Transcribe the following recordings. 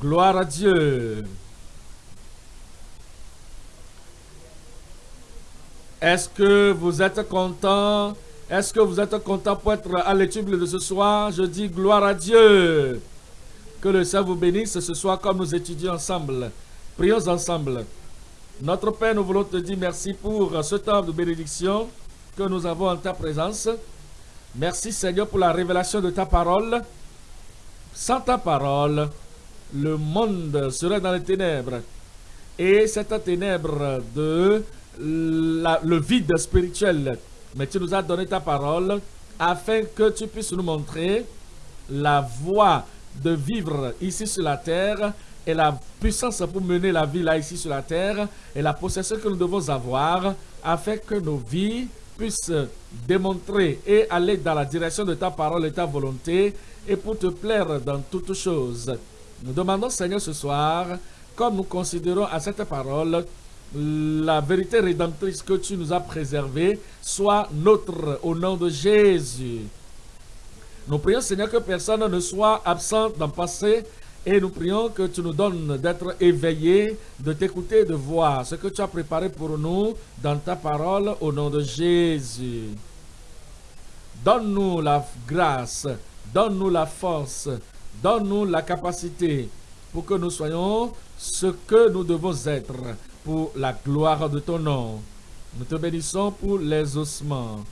Gloire à Dieu. Est-ce que vous êtes content? Est-ce que vous êtes content pour être à l'étude de ce soir? Je dis gloire à Dieu. Que le Seigneur vous bénisse ce soir comme nous étudions ensemble. Prions ensemble. Notre Père, nous voulons te dire merci pour ce temps de bénédiction que nous avons en ta présence. Merci Seigneur pour la révélation de ta parole. Sans ta parole, le monde serait dans les ténèbres. Et cette ténèbre de le vide spirituel. Mais tu nous as donné ta parole afin que tu puisses nous montrer la voie de vivre ici sur la terre et la puissance pour mener la vie là ici sur la terre et la possession que nous devons avoir afin que nos vies puissent démontrer et aller dans la direction de ta parole et ta volonté et pour te plaire dans toutes choses. Nous demandons Seigneur ce soir, comme nous considérons à cette parole, la vérité rédemptrice que tu nous as préservée soit notre au nom de Jésus. Nous prions Seigneur que personne ne soit absent dans le passé et nous prions que tu nous donnes d'être éveillés, de t'écouter, de voir ce que tu as préparé pour nous dans ta parole au nom de Jésus. Donne-nous la grâce, donne-nous la force, donne-nous la capacité pour que nous soyons ce que nous devons être pour la gloire de ton nom. Nous te bénissons pour les ossements.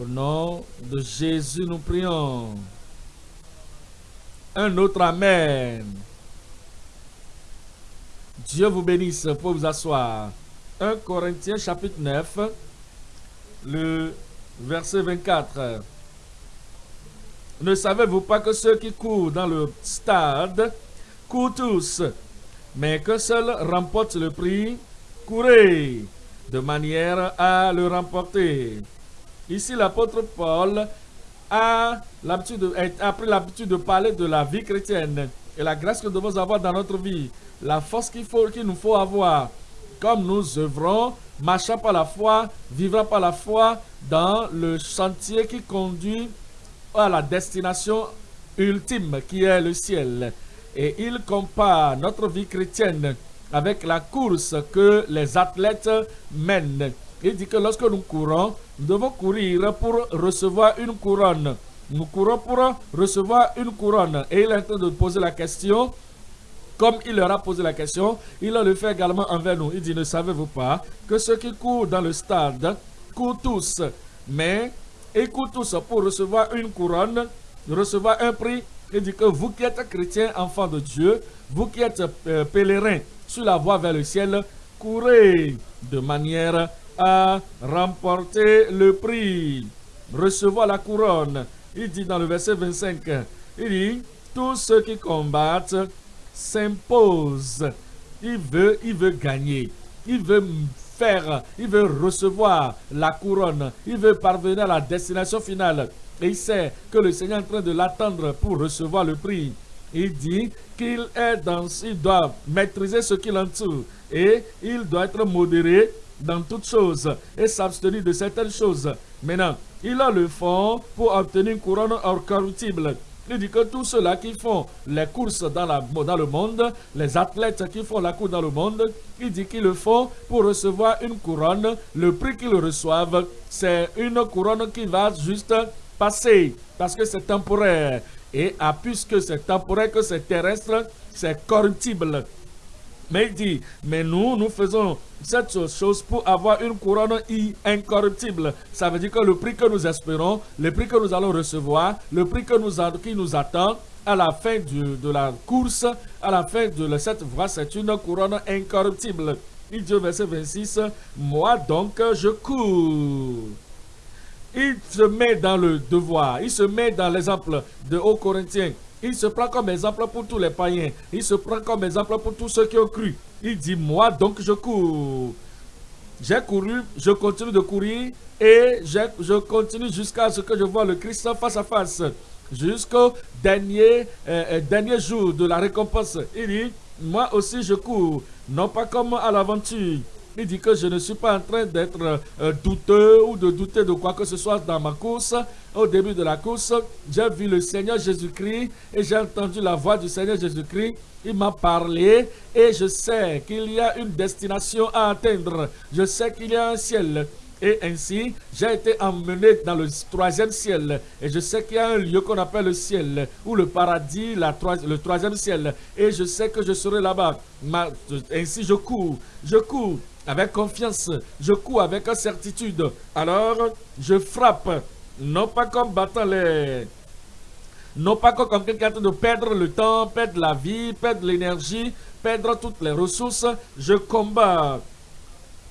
Au nom de Jésus, nous prions. Un autre Amen. Dieu vous bénisse pour vous asseoir. 1 Corinthiens chapitre 9, le verset 24. Ne savez-vous pas que ceux qui courent dans le stade courent tous, mais que seul remporte le prix, courez de manière à le remporter. Ici, l'apôtre Paul a, pris l'habitude de parler de la vie chrétienne et la grâce que nous devons avoir dans notre vie, la force qu'il qu'il nous faut avoir, comme nous œuvrons, marchant par la foi, vivant par la foi dans le chantier qui conduit à la destination ultime qui est le ciel. Et il compare notre vie chrétienne avec la course que les athlètes mènent. Il dit que lorsque nous courons, nous devons courir pour recevoir une couronne. Nous courons pour recevoir une couronne. Et il est en train de poser la question, comme il leur a posé la question, il le fait également envers nous. Il dit, ne savez-vous pas que ceux qui courent dans le stade courent tous, mais courent tous pour recevoir une couronne, recevoir un prix il dit que vous qui êtes chrétiens, enfants de Dieu, vous qui êtes euh, pèlerins sur la voie vers le ciel, courez de manière à remporter le prix, recevoir la couronne. Il dit dans le verset 25, il dit, tous ceux qui combattent s'imposent. Il veut, il veut gagner. Il veut il veut recevoir la couronne. Il veut parvenir à la destination finale. Et il sait que le Seigneur est en train de l'attendre pour recevoir le prix. Il dit qu'il est dans, il doit maîtriser ce qu'il entoure et il doit être modéré dans toutes choses et s'abstenir de certaines choses. Maintenant, il a le fond pour obtenir une couronne incorruptible. Il dit que tous ceux-là qui font les courses dans, dans le monde, les athlètes qui font la course dans le monde, il dit qu'ils le font pour recevoir une couronne. Le prix qu'ils reçoivent, c'est une couronne qui va juste passer parce que c'est temporaire. Et puisque c'est temporaire, que c'est terrestre, c'est corruptible. Mais il dit, mais nous, nous faisons cette chose pour avoir une couronne incorruptible. Ça veut dire que le prix que nous espérons, le prix que nous allons recevoir, le prix que nous qui nous attend à la fin de la course, à la fin de cette voie, c'est une couronne incorruptible. Il dit au verset 26, moi donc je cours il se met dans le devoir, il se met dans l'exemple de Haut Corinthiens. Il se prend comme exemple pour tous les païens. Il se prend comme exemple pour tous ceux qui ont cru. Il dit, moi donc je cours. J'ai couru, je continue de courir et je continue jusqu'à ce que je vois le Christ face à face. Jusqu'au dernier, euh, euh, dernier jour de la récompense. Il dit, moi aussi je cours, non pas comme à l'aventure, Il dit que je ne suis pas en train d'être euh, douteux ou de douter de quoi que ce soit dans ma course. Au début de la course, j'ai vu le Seigneur Jésus-Christ et j'ai entendu la voix du Seigneur Jésus-Christ. Il m'a parlé et je sais qu'il y a une destination à atteindre. Je sais qu'il y a un ciel. Et ainsi, j'ai été emmené dans le troisième ciel. Et je sais qu'il y a un lieu qu'on appelle le ciel, ou le paradis, le troisième ciel. Et je sais que je serai là-bas. Ainsi, je cours, je cours avec confiance, je cours avec certitude. Alors, je frappe, non pas comme battant les... Non pas comme quelqu'un de perdre le temps, perdre la vie, perdre l'énergie, perdre toutes les ressources. Je combats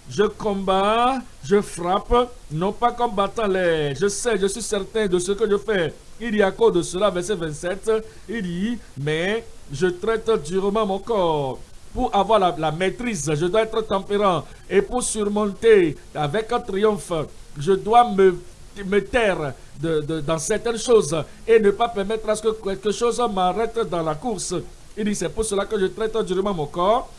je combats, je frappe, non pas comme battant les... Je sais, je suis certain de ce que je fais. Il y a cause de cela, verset 27, il dit, mais je traite durement mon corps. Pour avoir la, maîtrise, je dois être tempérant. Et pour surmonter avec un triomphe, je dois me, me taire dans certaines choses et ne pas permettre à ce que quelque chose m'arrête dans la course. Il dit, c'est pour cela que je traite durement mon corps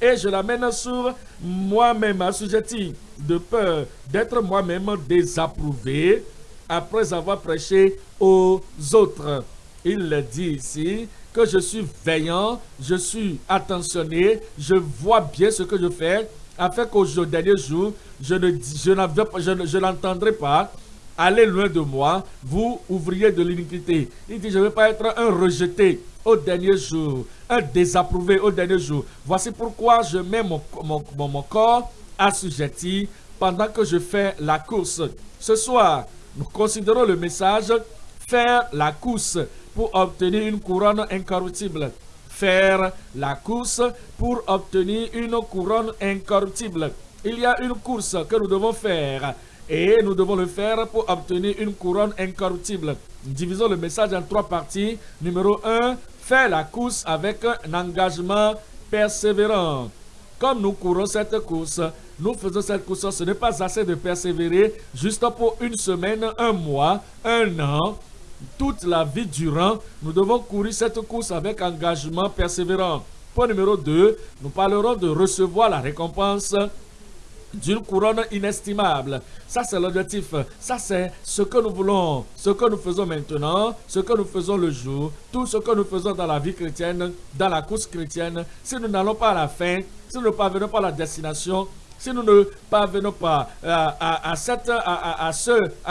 et je l'amène sur moi-même assujetti de peur d'être moi-même désapprouvé après avoir prêché aux autres. Il dit ici que je suis veillant, je suis attentionné, je vois bien ce que je fais, afin qu'au dernier jour, je ne je, pas. Allez loin de moi, vous ouvriez de l'iniquité. Il dit, je ne veux pas être un rejeté au dernier jour, un désapprouvé au dernier jour. Voici pourquoi je mets mon, mon, mon, corps assujetti pendant que je fais la course. Ce soir, nous considérons le message faire la course pour obtenir une couronne incorruptible. Faire la course pour obtenir une couronne incorruptible. Il y a une course que nous devons faire et nous devons le faire pour obtenir une couronne incorruptible. Divisons le message en trois parties. Numéro 1, faire la course avec un engagement persévérant. Comme nous courons cette course, nous faisons cette course, ce n'est pas assez de persévérer juste pour une semaine, un mois, un an, toute la vie durant. Nous devons courir cette course avec engagement persévérant. Point numéro 2, nous parlerons de recevoir la récompense d'une couronne inestimable. Ça, c'est l'objectif. Ça, c'est ce que nous voulons, ce que nous faisons maintenant, ce que nous faisons le jour, tout ce que nous faisons dans la vie chrétienne, dans la course chrétienne. Si nous n'allons pas à la fin, si nous ne parvenons pas à la destination, si nous ne parvenons pas euh, à,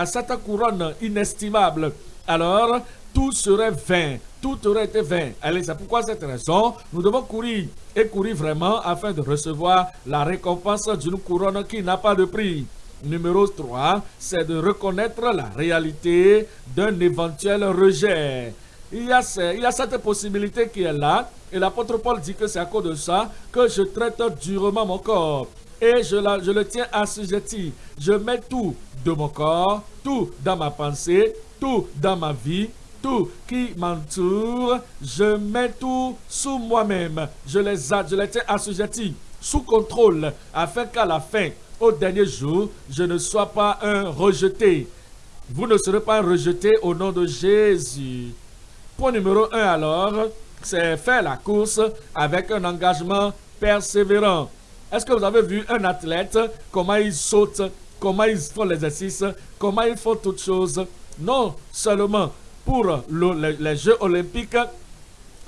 cette, couronne inestimable, alors tout serait vain tout aurait été vain. Allez, c'est pourquoi cette raison, nous devons courir et courir vraiment afin de recevoir la récompense d'une couronne qui n'a pas de prix. Numéro 3, c'est de reconnaître la réalité d'un éventuel rejet. Il y, a, cette possibilité qui est là, et l'apôtre Paul dit que c'est à cause de ça que je traite durement mon corps. Et je, le tiens assujetti. Je mets tout de mon corps, tout dans ma pensée, tout dans ma vie, tout qui m'entoure, je mets tout sous moi-même. Je les, tiens assujettis, sous contrôle, afin qu'à la fin, au dernier jour, je ne sois pas un rejeté. Vous ne serez pas rejeté au nom de Jésus. Point numéro un alors, c'est faire la course avec un engagement persévérant. Est-ce que vous avez vu un athlète, comment il saute, comment il font l'exercice, comment il font toutes choses? Non seulement pour les, Jeux olympiques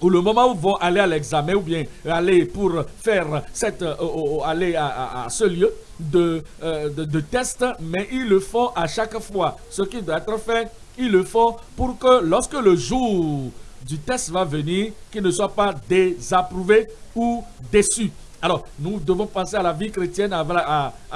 ou le moment où vont aller à l'examen ou bien aller pour faire cette, euh, aller à, ce lieu de, euh, de, de, test, mais ils le font à chaque fois. Ce qui doit être fait, ils le font pour que lorsque le jour du test va venir, qu'ils ne soient pas désapprouvé ou déçus. Alors, nous devons penser à la vie chrétienne,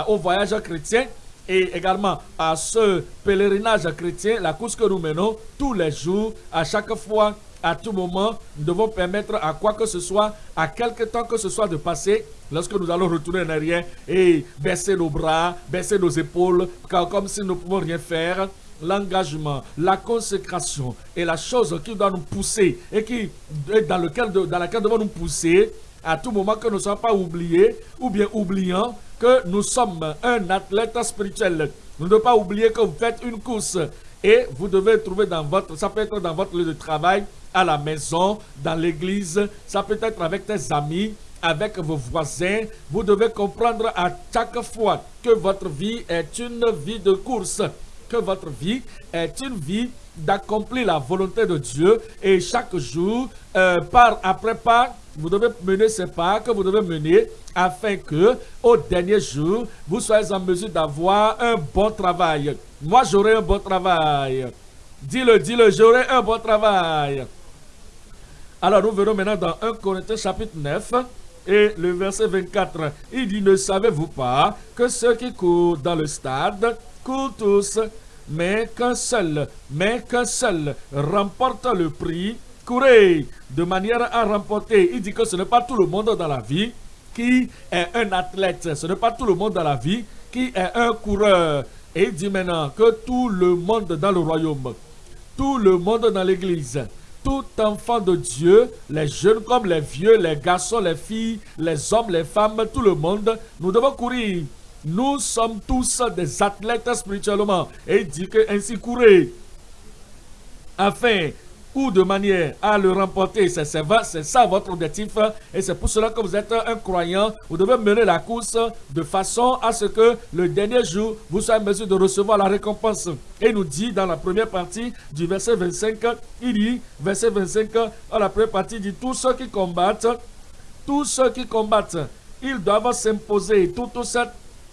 au voyage chrétien, et également à ce pèlerinage chrétien, la course que nous menons tous les jours, à chaque fois, à tout moment, nous devons permettre à quoi que ce soit, à quelque temps que ce soit de passer, lorsque nous allons retourner en arrière et baisser nos bras, baisser nos épaules, comme si nous ne pouvons rien faire, l'engagement, la consécration est la chose qui doit nous pousser et qui dans, dans laquelle devons nous pousser à tout moment que nous ne soyons pas oubliés ou bien oubliants que nous sommes un athlète spirituel. Nous ne devons pas oublier que vous faites une course et vous devez trouver dans votre, ça peut être dans votre lieu de travail, à la maison, dans l'église, ça peut être avec tes amis, avec vos voisins. Vous devez comprendre à chaque fois que votre vie est une vie de course, que votre vie est une vie d'accomplir la volonté de Dieu et chaque jour, euh, par après pas, vous devez mener ces pas que vous devez mener afin que, au dernier jour, vous soyez en mesure d'avoir un bon travail. Moi, j'aurai un bon travail. Dis-le, dis-le, j'aurai un bon travail. Alors, nous verrons maintenant dans 1 Corinthiens chapitre 9 et le verset 24. Il dit, ne savez-vous pas que ceux qui courent dans le stade courent tous, mais qu'un seul, mais qu'un seul remporte le prix courez de manière à remporter. Il dit que ce n'est pas tout le monde dans la vie qui est un athlète. Ce n'est pas tout le monde dans la vie qui est un coureur. Et il dit maintenant que tout le monde dans le royaume, tout le monde dans l'église, tout enfant de Dieu, les jeunes comme les vieux, les garçons, les filles, les hommes, les femmes, tout le monde, nous devons courir. Nous sommes tous des athlètes spirituellement. Et il dit que ainsi courez. Afin ou de manière à le remporter. C'est ça votre objectif. Et c'est pour cela que vous êtes un croyant. Vous devez mener la course de façon à ce que le dernier jour, vous soyez en mesure de recevoir la récompense. Et il nous dit dans la première partie du verset 25, il dit, verset 25, dans la première partie, il dit, tous ceux qui combattent, tous ceux qui combattent, ils doivent s'imposer toute,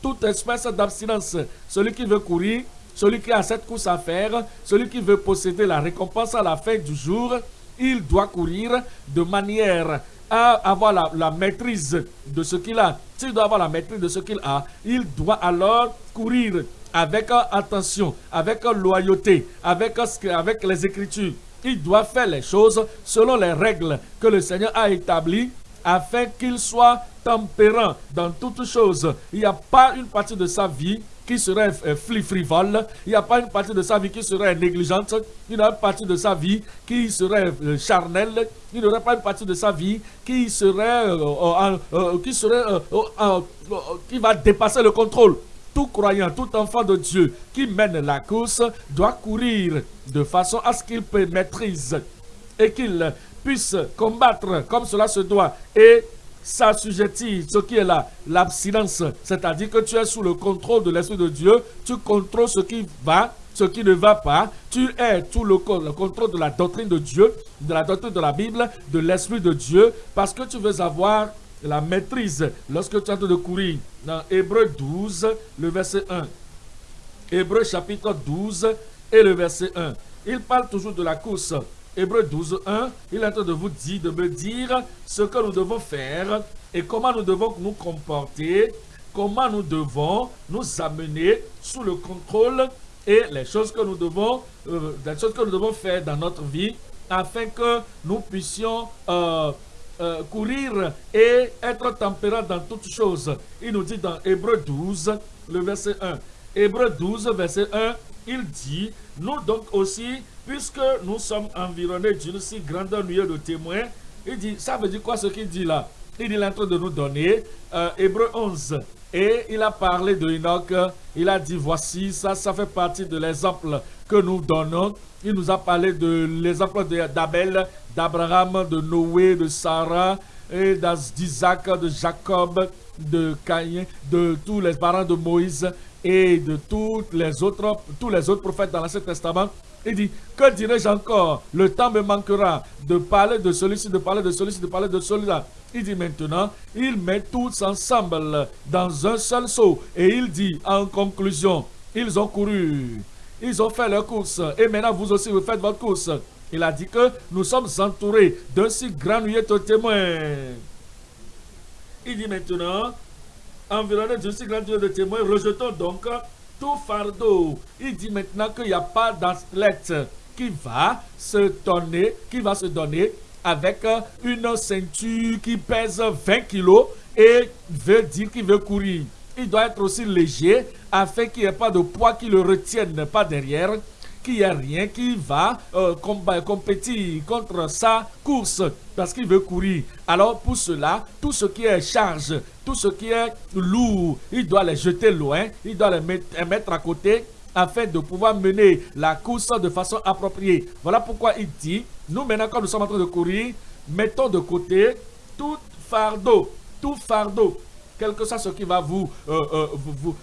toute espèce d'abstinence. Celui qui veut courir, celui qui a cette course à faire, celui qui veut posséder la récompense à la fin du jour, il doit courir de manière à avoir la, maîtrise de ce qu'il a. S'il doit avoir la maîtrise de ce qu'il a, il doit alors courir avec attention, avec loyauté, avec, avec les Écritures. Il doit faire les choses selon les règles que le Seigneur a établies afin qu'il soit tempérant dans toutes choses. Il n'y a pas une partie de sa vie qui serait euh, frivole, il n'y a pas une partie de sa vie qui serait négligente, il n'y a pas une partie de sa vie qui serait euh, charnelle, il n'y aurait pas une partie de sa vie qui serait, euh, qui serait, qui va dépasser le contrôle. Tout croyant, tout enfant de Dieu qui mène la course doit courir de façon à ce qu'il maîtrise et qu'il puisse combattre comme cela se doit et s'assujettir ce qui est là, l'abstinence, c'est-à-dire que tu es sous le contrôle de l'Esprit de Dieu, tu contrôles ce qui va, ce qui ne va pas, tu es sous le, le contrôle de la doctrine de Dieu, de la doctrine de la Bible, de l'Esprit de Dieu, parce que tu veux avoir la maîtrise lorsque tu es en train de courir. Dans Hébreu 12, le verset 1. Hébreu chapitre 12 et le verset 1. Il parle toujours de la course. Hébreu 12, 1, il est en train de vous dire, de me dire ce que nous devons faire et comment nous devons nous comporter, comment nous devons nous amener sous le contrôle et les choses que nous devons, euh, les choses que nous devons faire dans notre vie afin que nous puissions euh, euh, courir et être tempérants dans toutes choses. Il nous dit dans Hébreu 12, le verset 1. Hébreu 12, verset 1, il dit, nous donc aussi, puisque nous sommes environnés d'une si grande nuée de témoins, il dit, ça veut dire quoi ce qu'il dit là? Il est en train de nous donner euh, Hébreu 11. Et il a parlé de Enoch, il a dit, voici, ça, ça fait partie de l'exemple que nous donnons. Il nous a parlé de l'exemple d'Abel, d'Abraham, de Noé, de Sarah, et d'Isaac, de Jacob, de Caïn, de tous les parents de Moïse et de les autres, tous les autres prophètes dans l'Ancien Testament. Il dit, que dirais-je encore? Le temps me manquera de parler de celui-ci, de parler de celui-ci, de parler de celui-là. Il dit maintenant, il met tous ensemble dans un seul saut. Et il dit en conclusion, ils ont couru, ils ont fait leur course. Et maintenant, vous aussi, vous faites votre course. Il a dit que nous sommes entourés d'un si grand nuée de témoins. Il dit maintenant, environné d'une si grande nuée de témoins, rejetons donc fardeau. Il dit maintenant qu'il n'y a pas d'athlète qui va se donner, qui va se donner avec une ceinture qui pèse 20 kilos et veut dire qu'il veut courir. Il doit être aussi léger afin qu'il n'y ait pas de poids qui le retienne pas derrière qu'il n'y a rien qui va euh, compétir contre sa course parce qu'il veut courir. Alors pour cela, tout ce qui est charge, tout ce qui est lourd, il doit les jeter loin, il doit les mettre, à côté afin de pouvoir mener la course de façon appropriée. Voilà pourquoi il dit, nous maintenant quand nous sommes en train de courir, mettons de côté tout fardeau tout fardeau, quel que soit ce qui va vous, euh, euh,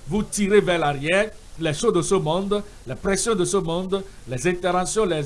vous, tirer vers l'arrière, les choses de ce monde, les pressions de ce monde, les interventions, les,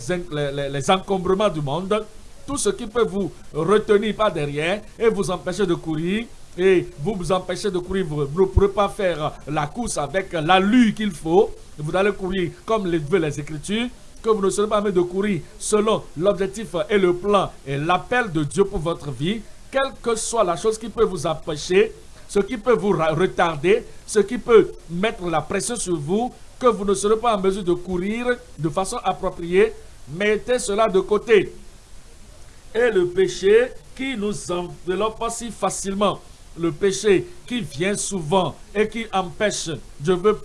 les, encombrements du monde, tout ce qui peut vous retenir par derrière et vous empêcher de courir, et vous vous empêchez de courir, vous ne pourrez pas faire la course avec l'allure qu'il faut. Vous allez courir comme le veut les Écritures, que vous ne serez pas de courir selon l'objectif et le plan et l'appel de Dieu pour votre vie, quelle que soit la chose qui peut vous empêcher, ce qui peut vous retarder, ce qui peut mettre la pression sur vous, que vous ne serez pas en mesure de courir de façon appropriée, mettez cela de côté. Et le péché qui nous enveloppe si facilement, le péché qui vient souvent et qui empêche, je veux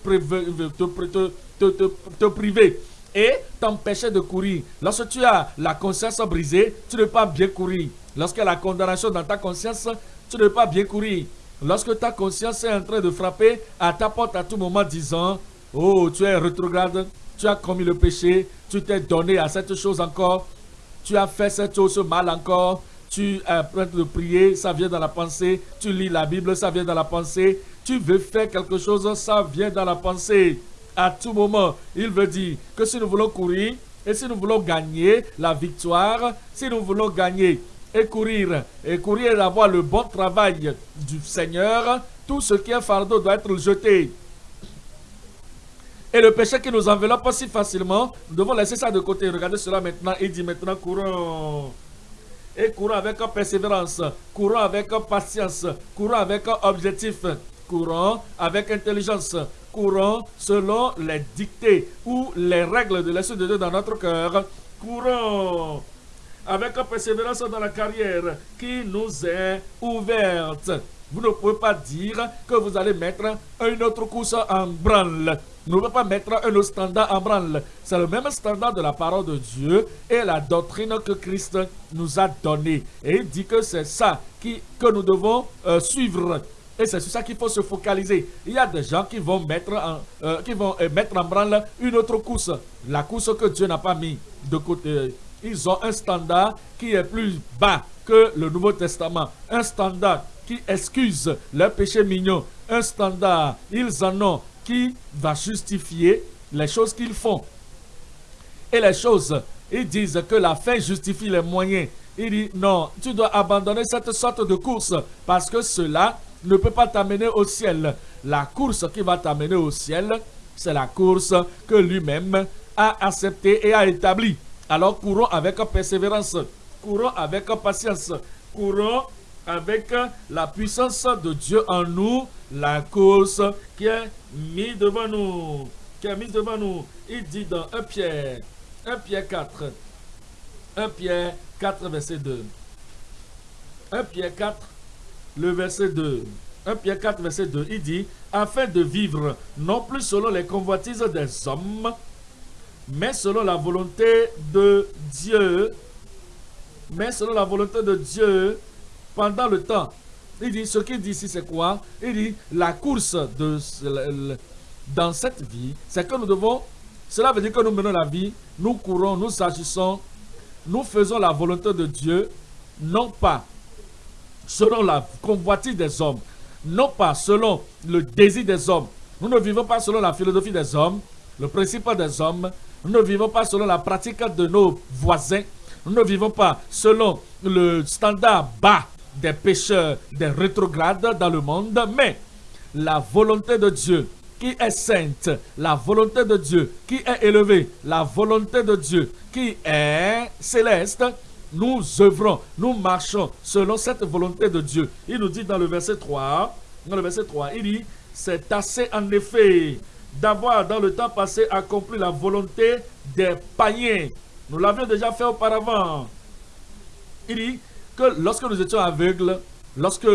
te, priver et t'empêcher de courir. Lorsque tu as la conscience brisée, tu ne peux pas bien courir. Lorsque la condamnation dans ta conscience, tu ne peux pas bien courir. Lorsque ta conscience est en train de frapper à ta porte à tout moment disant, oh, tu es rétrograde, tu as commis le péché, tu t'es donné à cette chose encore, tu as fait cette chose mal encore, tu es prêt de prier, ça vient dans la pensée. Tu lis la Bible, ça vient dans la pensée. Tu veux faire quelque chose, ça vient dans la pensée. À tout moment, il veut dire que si nous voulons courir et si nous voulons gagner la victoire, si nous voulons gagner et courir, et courir et avoir le bon travail du Seigneur, tout ce qui est fardeau doit être jeté. Et le péché qui nous enveloppe si facilement, nous devons laisser ça de côté. Regardez cela maintenant. Il dit maintenant, courons et courant avec persévérance, courant avec patience, courant avec objectif, courant avec intelligence, courant selon les dictées ou les règles de l'Esprit de Dieu dans notre cœur, courant avec persévérance dans la carrière qui nous est ouverte. Vous ne pouvez pas dire que vous allez mettre une autre course en branle. Nous ne pouvons pas mettre un autre standard en branle. C'est le même standard de la parole de Dieu et la doctrine que Christ nous a donnée. Et il dit que c'est ça que nous devons euh, suivre. Et c'est sur ça qu'il faut se focaliser. Il y a des gens qui vont mettre en, euh, qui vont euh, mettre en branle une autre course. La course que Dieu n'a pas mis de côté. Ils ont un standard qui est plus bas que le Nouveau Testament. Un standard qui excuse leurs péchés mignons. Un standard, ils en ont qui va justifier les choses qu'ils font. Et les choses, ils disent que la fin justifie les moyens. Il dit non, tu dois abandonner cette sorte de course parce que cela ne peut pas t'amener au ciel. La course qui va t'amener au ciel, c'est la course que lui-même a acceptée et a établie. Alors courons avec persévérance, courons avec patience, courons avec la puissance de Dieu en nous, la course qui est mise devant nous. Qui est mise devant nous. Il dit dans 1 Pierre, 1 Pierre 4, 1 Pierre 4, verset 2. 1 Pierre 4, le verset 2. 1 Pierre 4, verset 2, il dit, afin de vivre non plus selon les convoitises des hommes, mais selon la volonté de Dieu, mais selon la volonté de Dieu, pendant le temps. Il dit, ce qu'il dit ici, c'est quoi? Il dit, la course de, dans cette vie, c'est que nous devons, cela veut dire que nous menons la vie, nous courons, nous agissons, nous faisons la volonté de Dieu, non pas selon la convoitise des hommes, non pas selon le désir des hommes. Nous ne vivons pas selon la philosophie des hommes, le principe des hommes. Nous ne vivons pas selon la pratique de nos voisins. Nous ne vivons pas selon le standard bas des pécheurs, des rétrogrades dans le monde, mais la volonté de Dieu qui est sainte, la volonté de Dieu qui est élevée, la volonté de Dieu qui est céleste, nous œuvrons, nous marchons selon cette volonté de Dieu. Il nous dit dans le verset 3, dans le verset 3, il dit, c'est assez en effet d'avoir dans le temps passé accompli la volonté des païens. Nous l'avions déjà fait auparavant. Il dit, lorsque nous étions aveugles, lorsque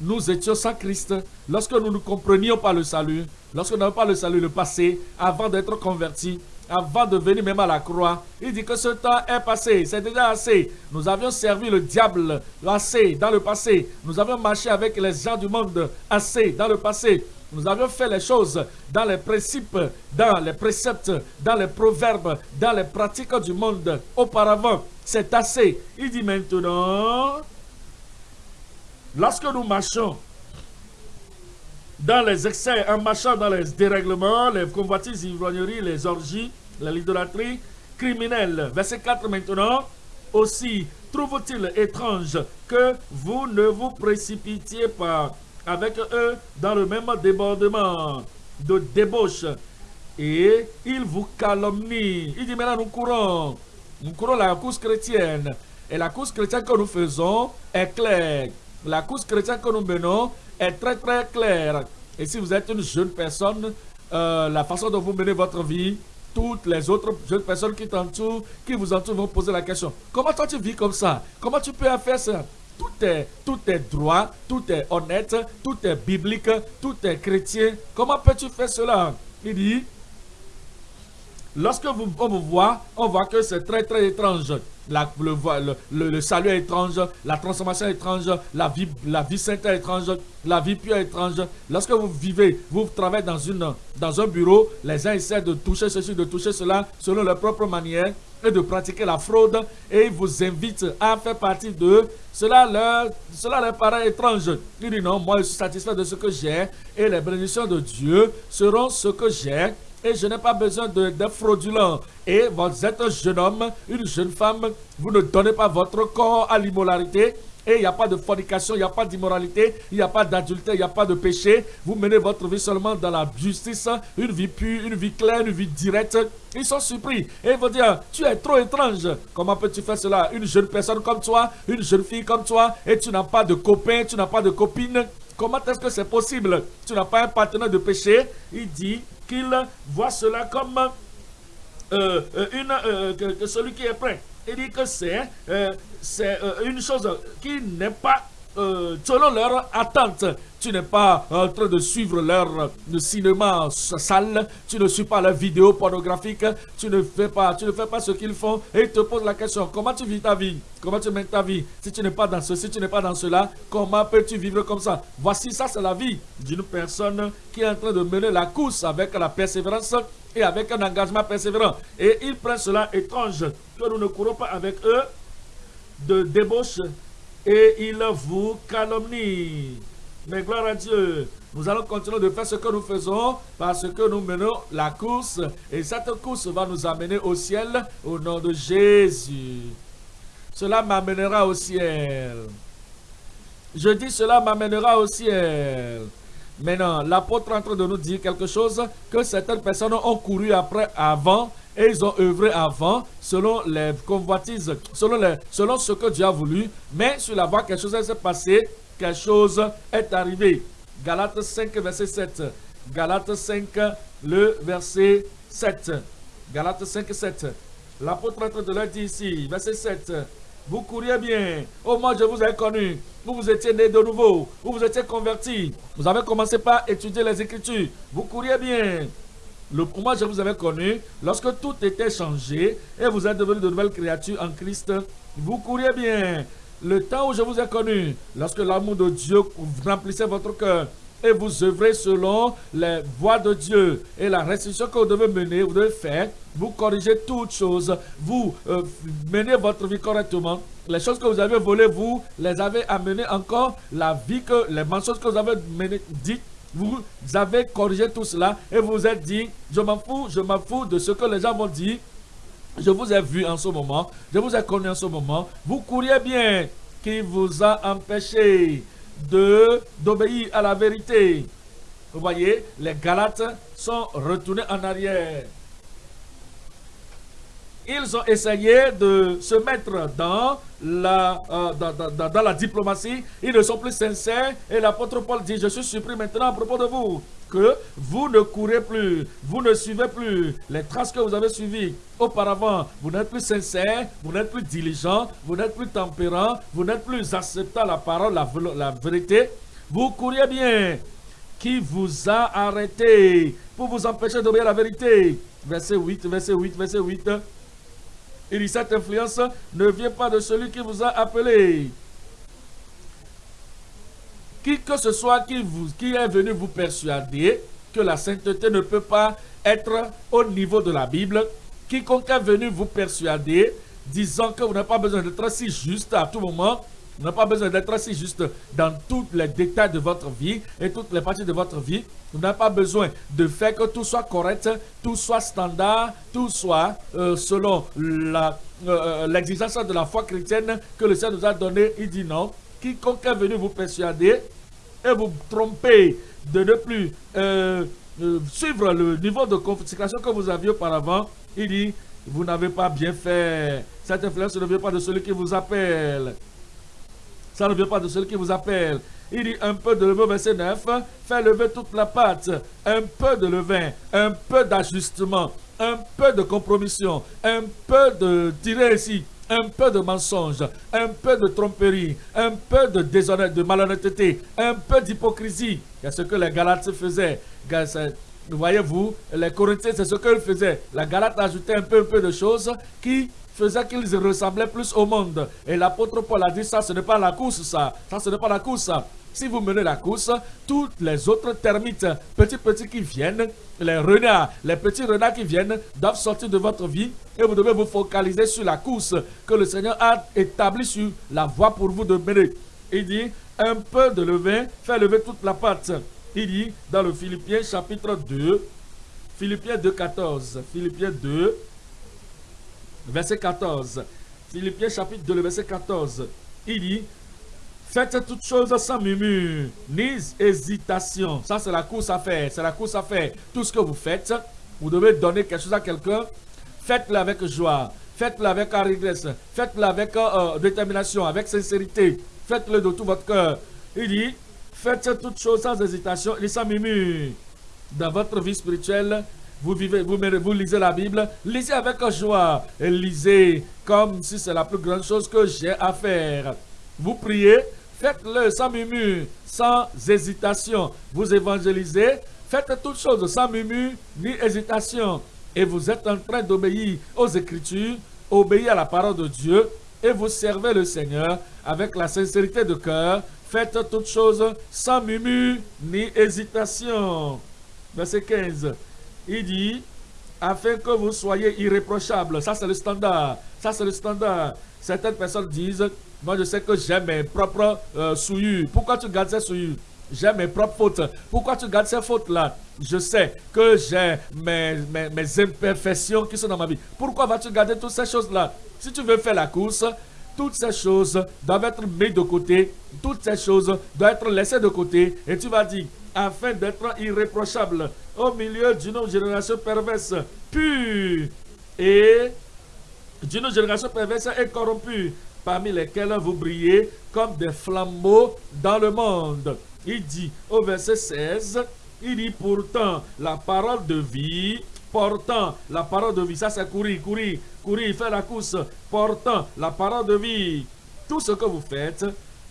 nous étions sans Christ, lorsque nous ne comprenions pas le salut, lorsque nous n'avions pas le salut, le passé, avant d'être convertis, avant de venir même à la croix, il dit que ce temps est passé, c'est déjà assez. Nous avions servi le diable assez dans le passé. Nous avions marché avec les gens du monde assez dans le passé. Nous avions fait les choses dans les principes, dans les préceptes, dans les proverbes, dans les pratiques du monde auparavant. C'est assez. Il dit maintenant, lorsque nous marchons dans les excès, en marchant dans les dérèglements, les convoitises, ivrogneries, les orgies, l'idolâtrie criminelle. Verset 4 maintenant. Aussi, trouve-t-il étrange que vous ne vous précipitiez pas avec eux dans le même débordement de débauche et ils vous calomnient. Il dit maintenant nous courons, nous courons la course chrétienne et la course chrétienne que nous faisons est claire. La course chrétienne que nous menons est très très claire. Et si vous êtes une jeune personne, euh, la façon dont vous menez votre vie, toutes les autres jeunes personnes qui qui vous entourent vont poser la question. Comment toi tu vis comme ça? Comment tu peux faire ça? Tout est, droit, tout est honnête, tout est biblique, tout est chrétien. Comment peux-tu faire cela? Il dit, lorsque vous, on vous voit, on voit que c'est très très étrange le, le, salut est étrange, la transformation est étrange, la vie, la vie sainte est étrange, la vie pure est étrange. Lorsque vous vivez, vous travaillez dans, une, dans un bureau, les uns essaient de toucher ceci, de toucher cela, selon leur propre manière, et de pratiquer la fraude, et ils vous invitent à faire partie d'eux. Cela leur, cela leur paraît étrange. Ils disent non, moi je suis satisfait de ce que j'ai, et les bénédictions de Dieu seront ce que j'ai et je n'ai pas besoin de fraudulent. Et vous êtes un jeune homme, une jeune femme, vous ne donnez pas votre corps à l'immoralité. Et il n'y a pas de fornication, il n'y a pas d'immoralité, il n'y a pas d'adultère, il n'y a pas de péché. Vous menez votre vie seulement dans la justice, une vie pure, une vie claire, une vie directe. Ils sont surpris et ils vont dire, tu es trop étrange. Comment peux-tu faire cela? Une jeune personne comme toi, une jeune fille comme toi, et tu n'as pas de copain, tu n'as pas de copine. Comment est-ce que c'est possible? Tu n'as pas un partenaire de péché? Il dit, qu'il voit cela comme euh, euh, une, euh, que, celui qui est prêt. Il dit que c'est une chose qui n'est pas selon leur attente. Tu n'es pas en train de suivre leur cinéma sale, tu ne suis pas leur vidéo pornographique, tu ne fais pas, tu ne fais pas ce qu'ils font et ils te posent la question, comment tu vis ta vie? Comment tu mènes ta vie? Si tu n'es pas dans ceci, si tu n'es pas dans cela, comment peux-tu vivre comme ça? Voici ça, c'est la vie d'une personne qui est en train de mener la course avec la persévérance et avec un engagement persévérant. Et ils prennent cela étrange, que nous ne courons pas avec eux de débauche et ils vous calomnient. Mais gloire à Dieu, nous allons continuer de faire ce que nous faisons parce que nous menons la course et cette course va nous amener au ciel au nom de Jésus. Cela m'amènera au ciel. Je dis cela m'amènera au ciel. Maintenant, l'apôtre est en train de nous dire quelque chose que certaines personnes ont couru après avant et ils ont œuvré avant selon les convoitises, selon, les, selon ce que Dieu a voulu. Mais sur la voie, quelque chose s'est passé quelque chose est arrivé. Galates 5, verset 7. Galates 5, le verset 7. Galates 5, 7. L'apôtre de leur dire ici, verset 7. Vous couriez bien. Au moins, je vous ai connu. Vous vous étiez né de nouveau. Vous vous étiez converti. Vous avez commencé par étudier les Écritures. Vous couriez bien. Le, moi, je vous avais connu lorsque tout était changé et vous êtes devenu de nouvelles créatures en Christ. Vous couriez bien le temps où je vous ai connu, lorsque l'amour de Dieu remplissait votre cœur, et vous œuvrez selon les voies de Dieu et la restriction que vous devez mener, vous devez faire, vous corrigez toutes choses, vous euh, menez votre vie correctement. Les choses que vous avez volées, vous les avez amenées encore, la vie que, les mensonges que vous avez mené, dites, vous avez corrigé tout cela et vous êtes dit, je m'en fous, je m'en fous de ce que les gens vont dire, je vous ai vu en ce moment, je vous ai connu en ce moment. Vous couriez bien qui vous a empêché d'obéir à la vérité. Vous voyez, les Galates sont retournés en arrière. Ils ont essayé de se mettre dans la, euh, dans, dans, la diplomatie. Ils ne sont plus sincères. Et l'apôtre Paul dit, je suis surpris maintenant à propos de vous que vous ne courez plus, vous ne suivez plus les traces que vous avez suivies auparavant. Vous n'êtes plus sincère, vous n'êtes plus diligent, vous n'êtes plus tempérant, vous n'êtes plus acceptant la parole, la, vérité. Vous couriez bien. Qui vous a arrêté pour vous empêcher d'obéir la vérité? Verset 8, verset 8, verset 8. Il dit, cette influence ne vient pas de celui qui vous a appelé. Qui que ce soit qui, qui est venu vous persuader que la sainteté ne peut pas être au niveau de la Bible, quiconque est venu vous persuader disant que vous n'avez pas besoin d'être si juste à tout moment, Vous n'avez pas besoin d'être si juste dans tous les détails de votre vie et toutes les parties de votre vie. Vous n'avez pas besoin de faire que tout soit correct, tout soit standard, tout soit euh, selon euh, euh, l'exigence de la foi chrétienne que le Seigneur nous a donné. Il dit non. Quiconque est venu vous persuader et vous tromper de ne plus suivre le niveau de consécration que vous aviez auparavant, il dit, vous n'avez pas bien fait. Cette influence ne vient pas de celui qui vous appelle. Ça ne vient pas de celui qui vous appelle. Il dit un peu de levain, verset 9, fait lever toute la pâte, un peu de levain, un peu d'ajustement, un peu de compromission, un peu de tirer ici, un peu de mensonge, un peu de tromperie, un peu de déshonnête, de malhonnêteté, un peu d'hypocrisie. C'est ce que les Galates faisaient. Voyez-vous, les Corinthiens, c'est ce qu'ils faisaient. La Galate ajoutait un peu, un peu de choses qui faisait qu'ils ressemblaient plus au monde. Et l'apôtre Paul a dit ça, ce n'est pas la course, ça. Ça, ce n'est pas la course. Si vous menez la course, toutes les autres termites, petits petits qui viennent, les renards, les petits renards qui viennent, doivent sortir de votre vie et vous devez vous focaliser sur la course que le Seigneur a établie sur la voie pour vous de mener. Il dit, un peu de levain fait lever toute la pâte. Il dit dans le Philippiens chapitre 2, Philippiens 2, 14, Philippiens 2, verset 14. Philippiens chapitre 2, verset 14. Il dit, faites toutes choses sans murmure, ni hésitation. Ça, c'est la course à faire. C'est la course à faire. Tout ce que vous faites, vous devez donner quelque chose à quelqu'un. Faites-le avec joie. Faites-le avec allégresse. Faites-le avec euh, détermination, avec sincérité. Faites-le de tout votre cœur. Il dit, faites toutes choses sans hésitation et sans murmure. Dans votre vie spirituelle, vous, vivez, vous, lisez la Bible, lisez avec joie et lisez comme si c'est la plus grande chose que j'ai à faire. Vous priez, faites-le sans murmure, sans hésitation. Vous évangélisez, faites toutes choses sans murmure ni hésitation. Et vous êtes en train d'obéir aux Écritures, obéir à la parole de Dieu et vous servez le Seigneur avec la sincérité de cœur. Faites toutes choses sans murmure ni hésitation. Verset 15 il dit, afin que vous soyez irréprochables. Ça, c'est le standard. Ça, c'est le standard. Certaines personnes disent, moi, je sais que j'ai mes propres euh, souillures. Pourquoi tu gardes ces souillures? J'ai mes propres fautes. Pourquoi tu gardes ces fautes-là? Je sais que j'ai mes, mes, mes, imperfections qui sont dans ma vie. Pourquoi vas-tu garder toutes ces choses-là? Si tu veux faire la course, toutes ces choses doivent être mises de côté. Toutes ces choses doivent être laissées de côté. Et tu vas dire, afin d'être irréprochable au milieu d'une génération perverse, pure et d'une génération perverse et corrompue, parmi lesquelles vous brillez comme des flambeaux dans le monde. Il dit au verset 16, il dit pourtant la parole de vie, portant la parole de vie, ça c'est courir, courir, courir, faire la course, portant la parole de vie. Tout ce que vous faites,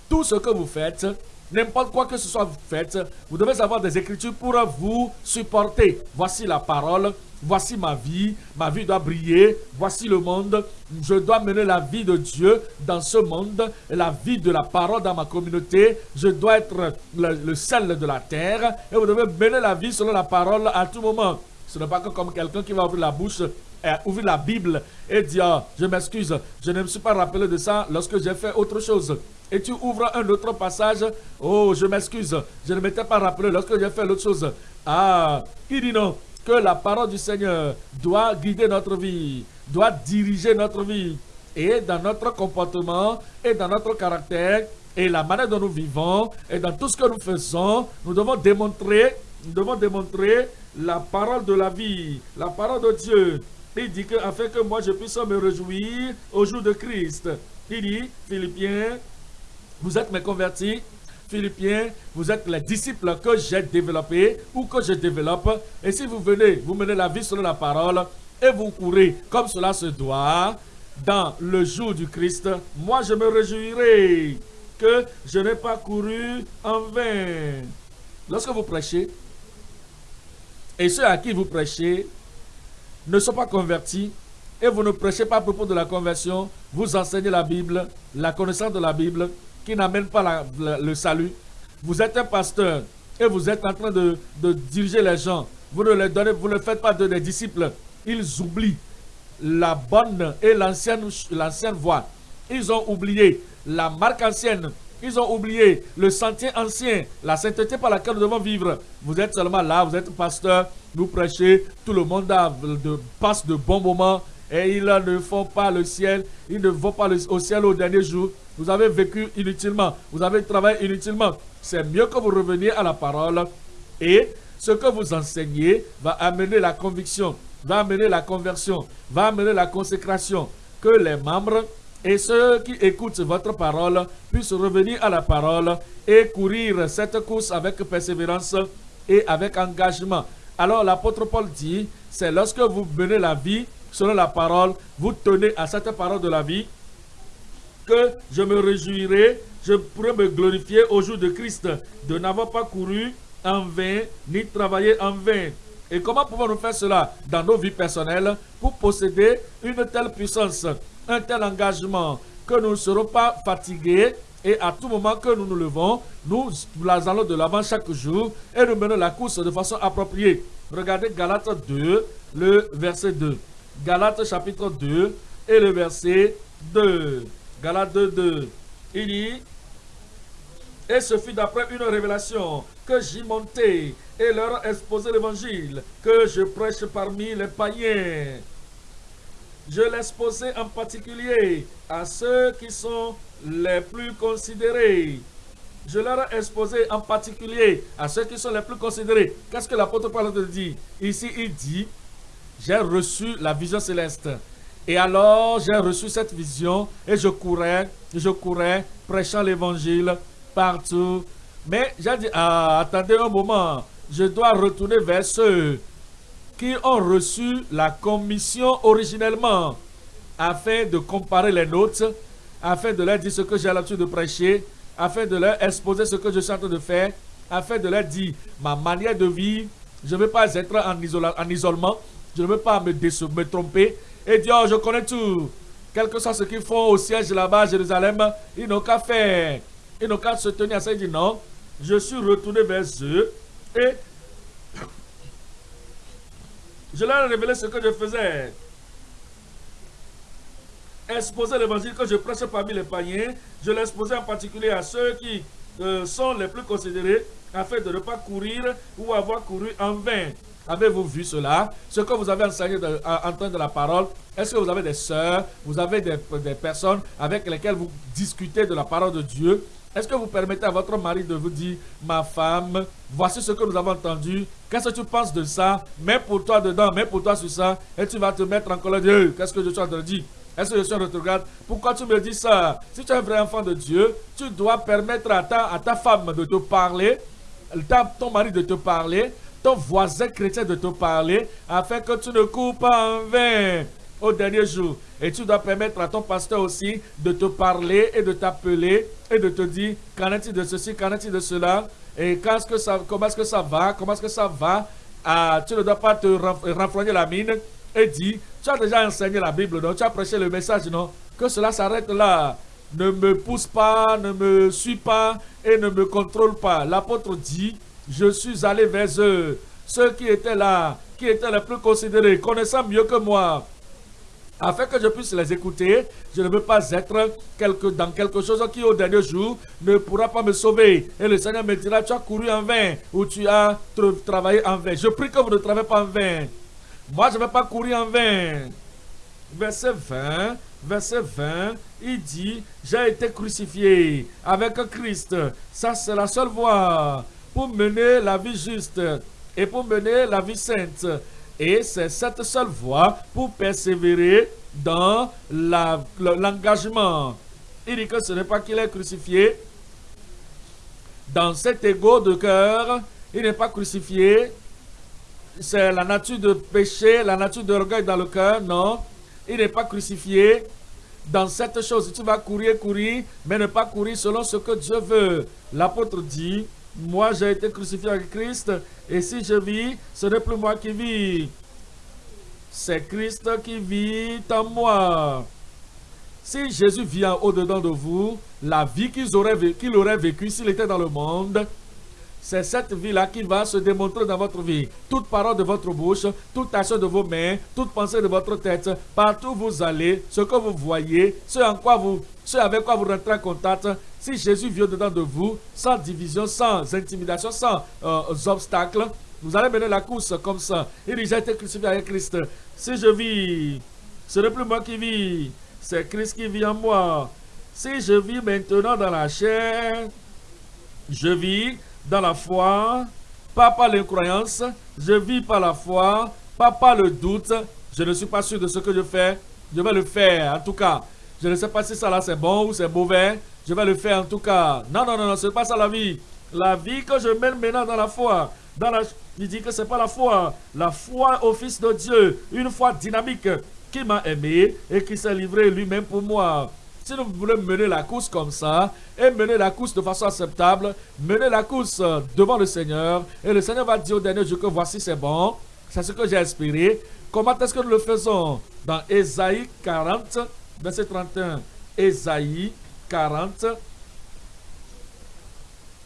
tout ce que vous faites, N'importe quoi que ce soit fait, vous devez avoir des écritures pour vous supporter. Voici la parole, voici ma vie, ma vie doit briller, voici le monde. Je dois mener la vie de Dieu dans ce monde, la vie de la parole dans ma communauté. Je dois être le, sel de la terre et vous devez mener la vie selon la parole à tout moment. Ce n'est pas comme quelqu'un qui va ouvrir la bouche et ouvrir la Bible et dire je m'excuse, je ne me suis pas rappelé de ça lorsque j'ai fait autre chose et tu ouvres un autre passage. Oh, je m'excuse, je ne m'étais pas rappelé lorsque j'ai fait l'autre chose. Ah, il dit non, que la parole du Seigneur doit guider notre vie, doit diriger notre vie. Et dans notre comportement, et dans notre caractère, et la manière dont nous vivons, et dans tout ce que nous faisons, nous devons démontrer, nous devons démontrer la parole de la vie, la parole de Dieu. Il dit que afin que moi je puisse me réjouir au jour de Christ. Il dit, Philippiens vous êtes mes convertis, Philippiens, vous êtes les disciples que j'ai développés ou que je développe. Et si vous venez, vous menez la vie selon la parole et vous courez comme cela se doit dans le jour du Christ, moi je me réjouirai que je n'ai pas couru en vain. Lorsque vous prêchez, et ceux à qui vous prêchez ne sont pas convertis, et vous ne prêchez pas à propos de la conversion, vous enseignez la Bible, la connaissance de la Bible, qui n'amène pas le salut. Vous êtes un pasteur et vous êtes en train de, diriger les gens. Vous ne les donnez, vous ne faites pas de des disciples. Ils oublient la bonne et l'ancienne voie. Ils ont oublié la marque ancienne. Ils ont oublié le sentier ancien, la sainteté par laquelle nous devons vivre. Vous êtes seulement là, vous êtes pasteur, nous prêchez, tout le monde passe de bons moments et ils ne font pas le ciel, ils ne vont pas au ciel au dernier jour. Vous avez vécu inutilement, vous avez travaillé inutilement. C'est mieux que vous reveniez à la parole et ce que vous enseignez va amener la conviction, va amener la conversion, va amener la consécration. Que les membres et ceux qui écoutent votre parole puissent revenir à la parole et courir cette course avec persévérance et avec engagement. Alors l'apôtre Paul dit, c'est lorsque vous menez la vie selon la parole, vous tenez à cette parole de la vie, que je me réjouirai, je pourrai me glorifier au jour de Christ, de n'avoir pas couru en vain, ni travaillé en vain. Et comment pouvons-nous faire cela dans nos vies personnelles pour posséder une telle puissance, un tel engagement, que nous ne serons pas fatigués et à tout moment que nous nous levons, nous allons de l'avant chaque jour et nous menons la course de façon appropriée. Regardez Galates 2, le verset 2. Galates chapitre 2 et le verset 2. Galates 2, 2. Il dit, et ce fut d'après une révélation que j'y montais et leur exposé l'évangile que je prêche parmi les païens. Je l'exposais en particulier à ceux qui sont les plus considérés. Je leur ai exposé en particulier à ceux qui sont les plus considérés. Qu'est-ce que l'apôtre Paul dit Ici, il dit, j'ai reçu la vision céleste. Et alors, j'ai reçu cette vision et je courais, je courais, prêchant l'évangile partout. Mais j'ai dit, ah, attendez un moment, je dois retourner vers ceux qui ont reçu la commission originellement afin de comparer les notes, afin de leur dire ce que j'ai l'habitude de prêcher, afin de leur exposer ce que je suis en train de faire, afin de leur dire ma manière de vivre. Je ne veux pas être en, en isolement, je ne veux pas me, tromper et dire oh, je connais tout. Quel que soit ce qu'ils font au siège là-bas à Jérusalem, ils n'ont qu'à faire. Ils n'ont qu'à se tenir à ça et dire non. Je suis retourné vers eux et je leur ai révélé ce que je faisais. Exposer l'évangile que je prêche parmi les païens. Je exposé en particulier à ceux qui euh, sont les plus considérés afin de ne pas courir ou avoir couru en vain. Avez-vous vu cela? Ce que vous avez enseigné de, en, train de la parole, est-ce que vous avez des sœurs, vous avez des, personnes avec lesquelles vous discutez de la parole de Dieu? Est-ce que vous permettez à votre mari de vous dire, ma femme, voici ce que nous avons entendu, qu'est-ce que tu penses de ça? Mets pour toi dedans, mets pour toi sur ça, et tu vas te mettre en colère. Dieu. Qu'est-ce que je suis en train de dire? Est-ce que je suis en regarde Pourquoi tu me dis ça? Si tu es un vrai enfant de Dieu, tu dois permettre à ta, femme de te parler, ton mari de te parler, ton voisin chrétien de te parler, afin que tu ne cours pas en vain au dernier jour. Et tu dois permettre à ton pasteur aussi de te parler et de t'appeler et de te dire qu'en est-il de ceci, qu'en est-il de cela, et -ce que ça, comment est-ce que ça va, comment est-ce que ça va? Ah, tu ne dois pas te renfrogner la mine et dire, tu as déjà enseigné la Bible, non? tu as prêché le message, non? Que cela s'arrête là. Ne me pousse pas, ne me suis pas et ne me contrôle pas. L'apôtre dit, je suis allé vers eux, ceux qui étaient là, qui étaient les plus considérés, connaissant mieux que moi, afin que je puisse les écouter. Je ne veux pas être dans quelque chose qui, au dernier jour, ne pourra pas me sauver. Et le Seigneur me dira, tu as couru en vain ou tu as travaillé en vain. Je prie que vous ne travaillez pas en vain. Moi, je ne vais pas courir en vain. Verset 20, verset 20, il dit, j'ai été crucifié avec Christ. Ça, c'est la seule voie pour mener la vie juste et pour mener la vie sainte. Et c'est cette seule voie pour persévérer dans l'engagement. Il dit que ce n'est pas qu'il est crucifié dans cet ego de cœur. Il n'est pas crucifié. C'est la nature de péché, la nature d'orgueil dans le cœur. Non, il n'est pas crucifié dans cette chose. Tu vas courir, courir, mais ne pas courir selon ce que Dieu veut. L'apôtre dit, moi, j'ai été crucifié avec Christ, et si je vis, ce n'est plus moi qui vis. C'est Christ qui vit en moi. Si Jésus vient au-dedans de vous, la vie qu'il aurait, vécu, aurait vécue s'il était dans le monde, c'est cette vie-là qui va se démontrer dans votre vie. Toute parole de votre bouche, toute action de vos mains, toute pensée de votre tête, partout où vous allez, ce que vous voyez, ce en quoi vous ce avec quoi vous rentrez en contact, si Jésus vient dedans de vous, sans division, sans intimidation, sans euh, obstacles, vous allez mener la course comme ça. Il dit, j'ai été crucifié avec Christ. Si je vis, ce n'est plus moi qui vis, c'est Christ qui vit en moi. Si je vis maintenant dans la chair, je vis dans la foi, pas par l'incroyance, je vis par la foi, pas par le doute. Je ne suis pas sûr de ce que je fais, je vais le faire en tout cas. Je ne sais pas si ça là c'est bon ou c'est mauvais, je vais le faire en tout cas. Non, non, non, non, ce n'est pas ça la vie. La vie que je mène maintenant dans la foi, dans la, il dit que ce n'est pas la foi, la foi au Fils de Dieu, une foi dynamique qui m'a aimé et qui s'est livré lui-même pour moi. Si nous voulons mener la course comme ça, et mener la course de façon acceptable, mener la course devant le Seigneur, et le Seigneur va dire au dernier jour que voici c'est bon, c'est ce que j'ai inspiré. Comment est-ce que nous le faisons? Dans Ésaïe 40, verset 31. Ésaïe 40.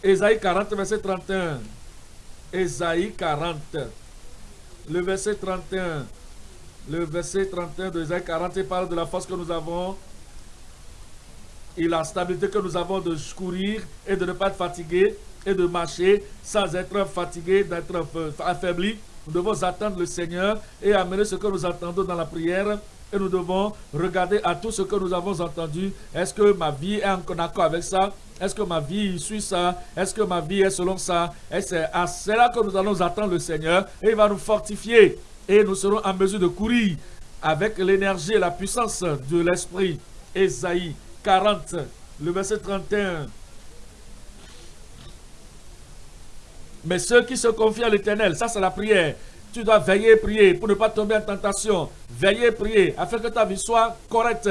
Ésaïe 40, verset 31. Ésaïe 40. Le verset 31. Le verset 31 de Ésaïe 40, il parle de la force que nous avons et la stabilité que nous avons de courir et de ne pas être fatigué et de marcher sans être fatigué, d'être affaibli. Nous devons attendre le Seigneur et amener ce que nous entendons dans la prière. Et nous devons regarder à tout ce que nous avons entendu. Est-ce que ma vie est en accord avec ça? Est-ce que ma vie suit ça? Est-ce que ma vie est selon ça? Et c'est à cela que nous allons attendre le Seigneur. Et il va nous fortifier. Et nous serons en mesure de courir avec l'énergie et la puissance de l'Esprit. Esaïe 40, le verset 31. Mais ceux qui se confient à l'éternel, ça c'est la prière. Tu dois veiller et prier pour ne pas tomber en tentation. Veiller et prier afin que ta vie soit correcte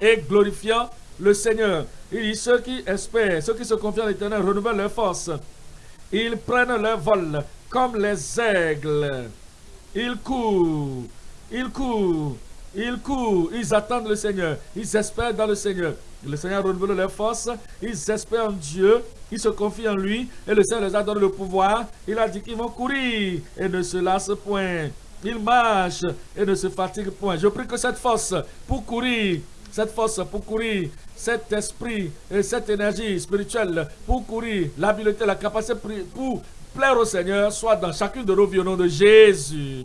et glorifiant le Seigneur. Il dit ceux qui espèrent, ceux qui se confient à l'éternel renouvellent leur force. Ils prennent leur vol comme les aigles. Ils courent, ils courent, ils courent, ils attendent le Seigneur, ils espèrent dans le Seigneur. Le Seigneur renouvelle leurs forces, ils espèrent en Dieu, ils se confient en lui, et le Seigneur les a donné le pouvoir. Il a dit qu'ils vont courir et ne se lassent point. Ils marchent et ne se fatiguent point. Je prie que cette force pour courir, cette force pour courir, cet esprit et cette énergie spirituelle pour courir, l'habileté, la capacité pour plaire au Seigneur soit dans chacune de nos vies au nom de Jésus.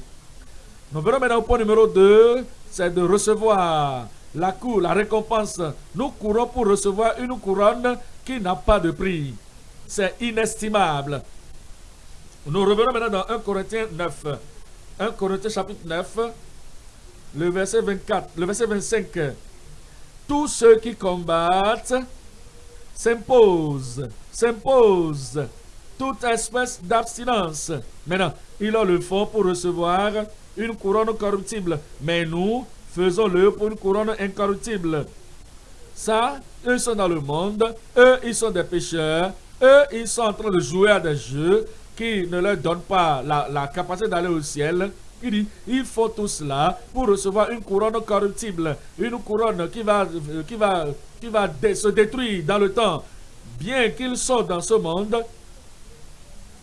Nous venons maintenant au point numéro 2, c'est de recevoir la cour, la récompense. Nous courons pour recevoir une couronne qui n'a pas de prix. C'est inestimable. Nous revenons maintenant dans 1 Corinthiens 9. 1 Corinthiens chapitre 9, le verset 24, le verset 25. Tous ceux qui combattent s'imposent, s'imposent toute espèce d'abstinence. Maintenant, ils ont le fond pour recevoir une couronne corruptible. Mais nous, faisons-le pour une couronne incorruptible. Ça, eux sont dans le monde, eux, ils sont des pécheurs, eux, ils sont en train de jouer à des jeux qui ne leur donnent pas la, capacité d'aller au ciel. Il dit, il faut tout cela pour recevoir une couronne corruptible, une couronne qui va, qui va, qui va se détruire dans le temps. Bien qu'ils sont dans ce monde,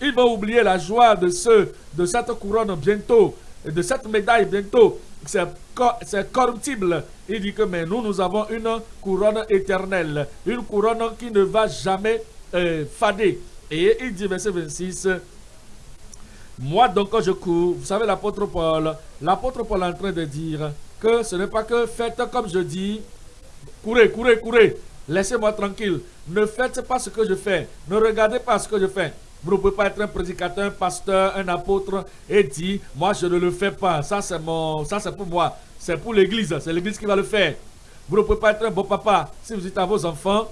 ils vont oublier la joie de, ce, de cette couronne bientôt, de cette médaille bientôt c'est corruptible. Il dit que mais nous, nous avons une couronne éternelle, une couronne qui ne va jamais euh, fader. Et il dit, verset 26, moi donc je cours, vous savez l'apôtre Paul, l'apôtre Paul est en train de dire que ce n'est pas que faites comme je dis, courez, courez, courez, laissez-moi tranquille, ne faites pas ce que je fais, ne regardez pas ce que je fais. Vous ne pouvez pas être un prédicateur, un pasteur, un apôtre et dire, moi je ne le fais pas. Ça c'est mon, ça c'est pour moi. C'est pour l'église. C'est l'église qui va le faire. Vous ne pouvez pas être un bon papa. Si vous dites à vos enfants,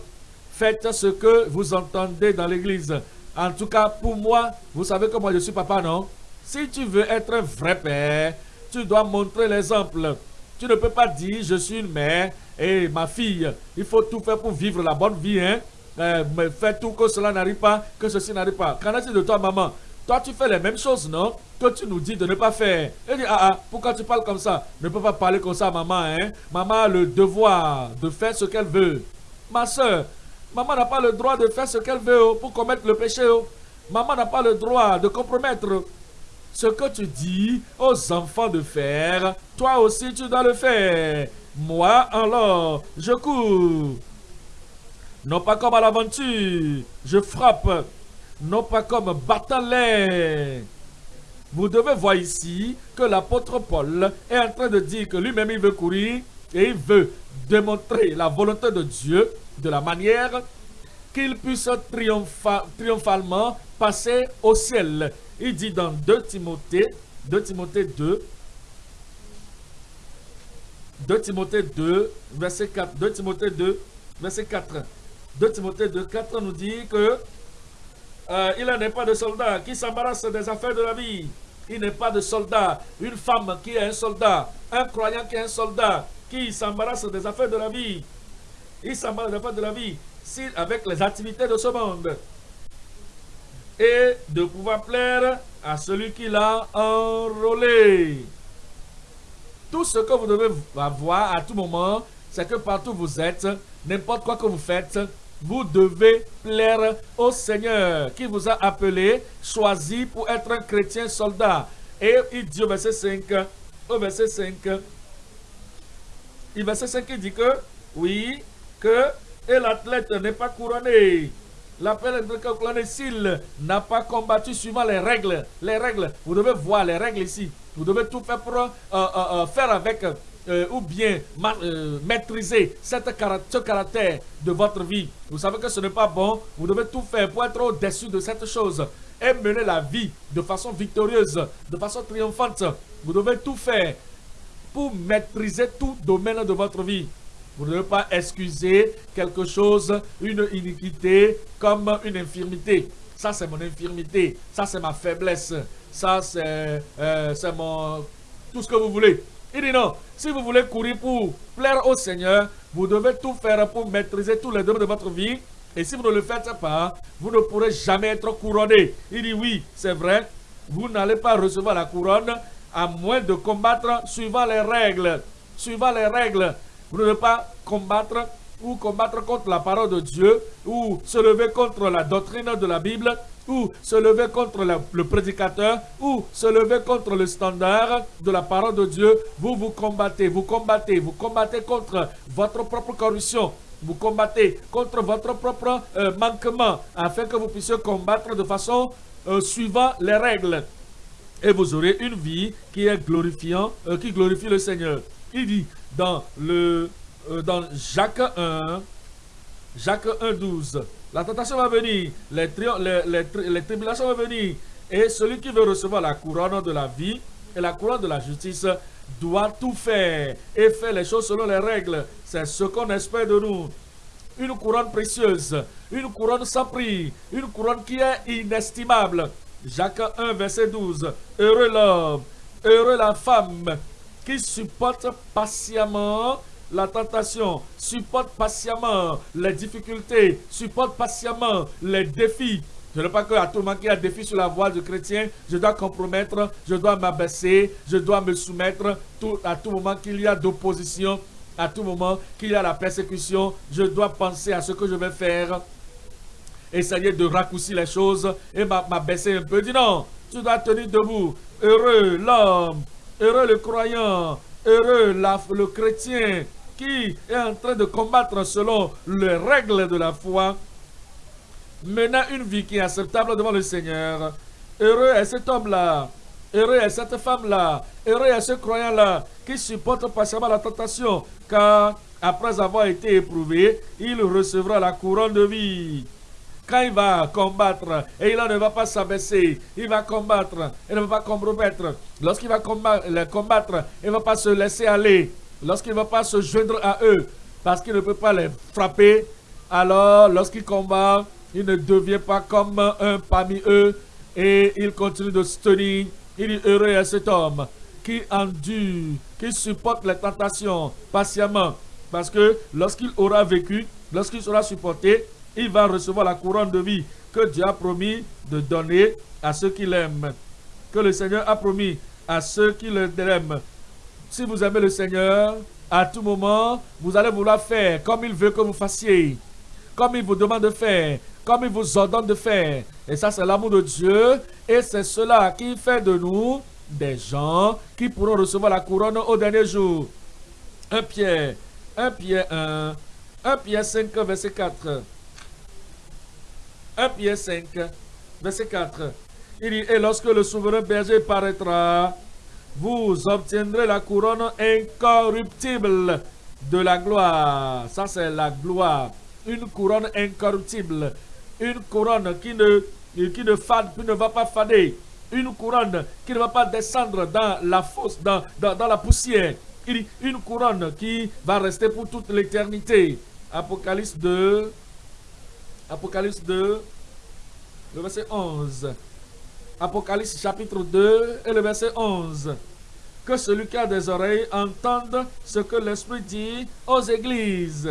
faites ce que vous entendez dans l'église. En tout cas, pour moi, vous savez que moi je suis papa, non? Si tu veux être un vrai père, tu dois montrer l'exemple. Tu ne peux pas dire, je suis une mère et ma fille, il faut tout faire pour vivre la bonne vie, hein? Euh, fais tout que cela n'arrive pas, que ceci n'arrive pas. Qu'en est-il de toi, maman Toi, tu fais les mêmes choses, non Que tu nous dis de ne pas faire. Elle dit, ah ah, pourquoi tu parles comme ça? Ne peux pas parler comme ça, maman, hein Maman a le devoir de faire ce qu'elle veut. Ma soeur, maman n'a pas le droit de faire ce qu'elle veut oh, pour commettre le péché. Oh. Maman n'a pas le droit de compromettre ce que tu dis aux enfants de faire. Toi aussi, tu dois le faire. Moi, alors, je cours non pas comme à l'aventure. Je frappe, non pas comme l'air. Vous devez voir ici que l'apôtre Paul est en train de dire que lui-même il veut courir et il veut démontrer la volonté de Dieu de la manière qu'il puisse triomphalement passer au ciel. Il dit dans 2 Timothée, 2 Timothée 2, 2 Timothée 2, verset 4. 2 Timothée 2, verset 4. 2 Timothée 2, 4 nous dit que euh, il n'est pas de soldat qui s'embarrasse des affaires de la vie. Il n'est pas de soldat. Une femme qui est un soldat. Un croyant qui est un soldat. Qui s'embarrasse des affaires de la vie. Il s'embarrasse des affaires de la vie. Si, avec les activités de ce monde. Et de pouvoir plaire à celui qui l'a enrôlé. Tout ce que vous devez avoir à tout moment, c'est que partout où vous êtes, n'importe quoi que vous faites, vous devez plaire au Seigneur qui vous a appelé, choisi pour être un chrétien soldat. Et il dit au verset 5, au verset 5, il verset 5, il dit que, oui, que, l'athlète n'est pas couronné. L'appel s'il n'a pas combattu suivant les règles. Les règles, vous devez voir les règles ici. Vous devez tout faire pour euh, euh, euh, faire avec ou bien maîtriser cette ce caractère de votre vie. Vous savez que ce n'est pas bon. Vous devez tout faire pour être au-dessus de cette chose et mener la vie de façon victorieuse, de façon triomphante. Vous devez tout faire pour maîtriser tout domaine de votre vie. Vous ne devez pas excuser quelque chose, une iniquité, comme une infirmité. Ça, c'est mon infirmité. Ça, c'est ma faiblesse ça euh, c'est mon... tout ce que vous voulez. Il dit non, si vous voulez courir pour plaire au Seigneur, vous devez tout faire pour maîtriser tous les domaines de votre vie. Et si vous ne le faites pas, vous ne pourrez jamais être couronné. Il dit oui, c'est vrai, vous n'allez pas recevoir la couronne à moins de combattre suivant les règles. Suivant les règles, vous ne devez pas combattre ou combattre contre la parole de Dieu ou se lever contre la doctrine de la Bible ou se lever contre le, prédicateur, ou se lever contre le standard de la parole de Dieu, vous vous combattez, vous combattez, vous combattez contre votre propre corruption, vous combattez contre votre propre euh, manquement, afin que vous puissiez combattre de façon euh, suivant les règles. Et vous aurez une vie qui est glorifiant, euh, qui glorifie le Seigneur. Il dit dans, le, dans Jacques 1, Jacques 1, 12, la tentation va venir, les, tribulations vont venir. Et celui qui veut recevoir la couronne de la vie et la couronne de la justice doit tout faire et faire les choses selon les règles. C'est ce qu'on espère de nous. Une couronne précieuse, une couronne sans prix, une couronne qui est inestimable. Jacques 1, verset 12. Heureux l'homme, heureux la femme qui supporte patiemment la tentation, supporte patiemment les difficultés, supporte patiemment les défis. Je ne veux pas qu'à tout moment qu'il y a défi sur la voie du chrétien, je dois compromettre, je dois m'abaisser, je dois me soumettre tout, à tout moment qu'il y a d'opposition, à tout moment qu'il y a la persécution, je dois penser à ce que je vais faire, essayer de raccourcir les choses et m'abaisser un peu. Dis non, tu dois tenir debout. Heureux l'homme, heureux le croyant, heureux le chrétien qui est en train de combattre selon les règles de la foi, menant une vie qui est acceptable devant le Seigneur. Heureux est cet homme-là, heureux est cette femme-là, heureux est ce croyant-là qui supporte patiemment la tentation, car après avoir été éprouvé, il recevra la couronne de vie. Quand il va combattre, et il ne va pas s'abaisser, il va combattre, il ne va pas compromettre. Lorsqu'il va combattre, il ne va pas se laisser aller lorsqu'il ne va pas se joindre à eux, parce qu'il ne peut pas les frapper, alors lorsqu'il combat, il ne devient pas comme un parmi eux et il continue de se tenir. Il est heureux à cet homme qui endure, qui supporte les tentations patiemment. Parce que lorsqu'il aura vécu, lorsqu'il sera supporté, il va recevoir la couronne de vie que Dieu a promis de donner à ceux qui l'aiment. Que le Seigneur a promis à ceux qui l'aiment. Si vous aimez le Seigneur, à tout moment, vous allez vouloir faire comme il veut que vous fassiez, comme il vous demande de faire, comme il vous ordonne de faire. Et ça, c'est l'amour de Dieu. Et c'est cela qui fait de nous des gens qui pourront recevoir la couronne au dernier jour. 1 Pierre, 1 Pierre 1, 1 Pierre 5, verset 4. 1 Pierre 5, verset 4. Il dit, et lorsque le souverain berger paraîtra, vous obtiendrez la couronne incorruptible de la gloire. Ça, c'est la gloire. Une couronne incorruptible. Une couronne qui ne, qui ne, fade, qui ne va pas fader. Une couronne qui ne va pas descendre dans la fosse, dans, dans, dans la poussière. Une couronne qui va rester pour toute l'éternité. Apocalypse 2. Apocalypse 2. Le verset 11. Apocalypse chapitre 2 et le verset 11. Que celui qui a des oreilles entende ce que l'Esprit dit aux églises.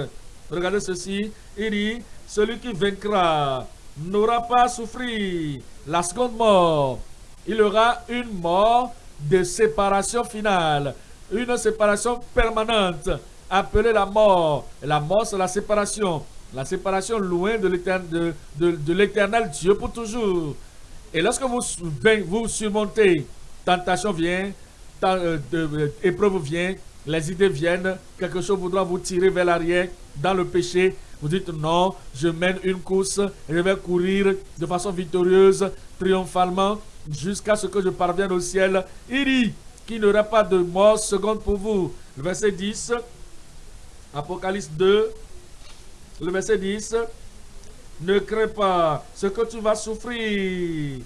Regardez ceci. Il dit, celui qui vaincra n'aura pas souffert la seconde mort. Il aura une mort de séparation finale. Une séparation permanente appelée la mort. La mort, c'est la séparation. La séparation loin de l'éternel Dieu pour toujours. Et lorsque vous, vous surmontez, tentation vient, euh, euh, épreuve vient, les idées viennent, quelque chose voudra vous tirer vers l'arrière dans le péché. Vous dites non, je mène une course, je vais courir de façon victorieuse, triomphalement, jusqu'à ce que je parvienne au ciel. Il dit qu'il n'y aura pas de mort seconde pour vous. Le verset 10, Apocalypse 2, le verset 10, ne crains pas ce que tu vas souffrir.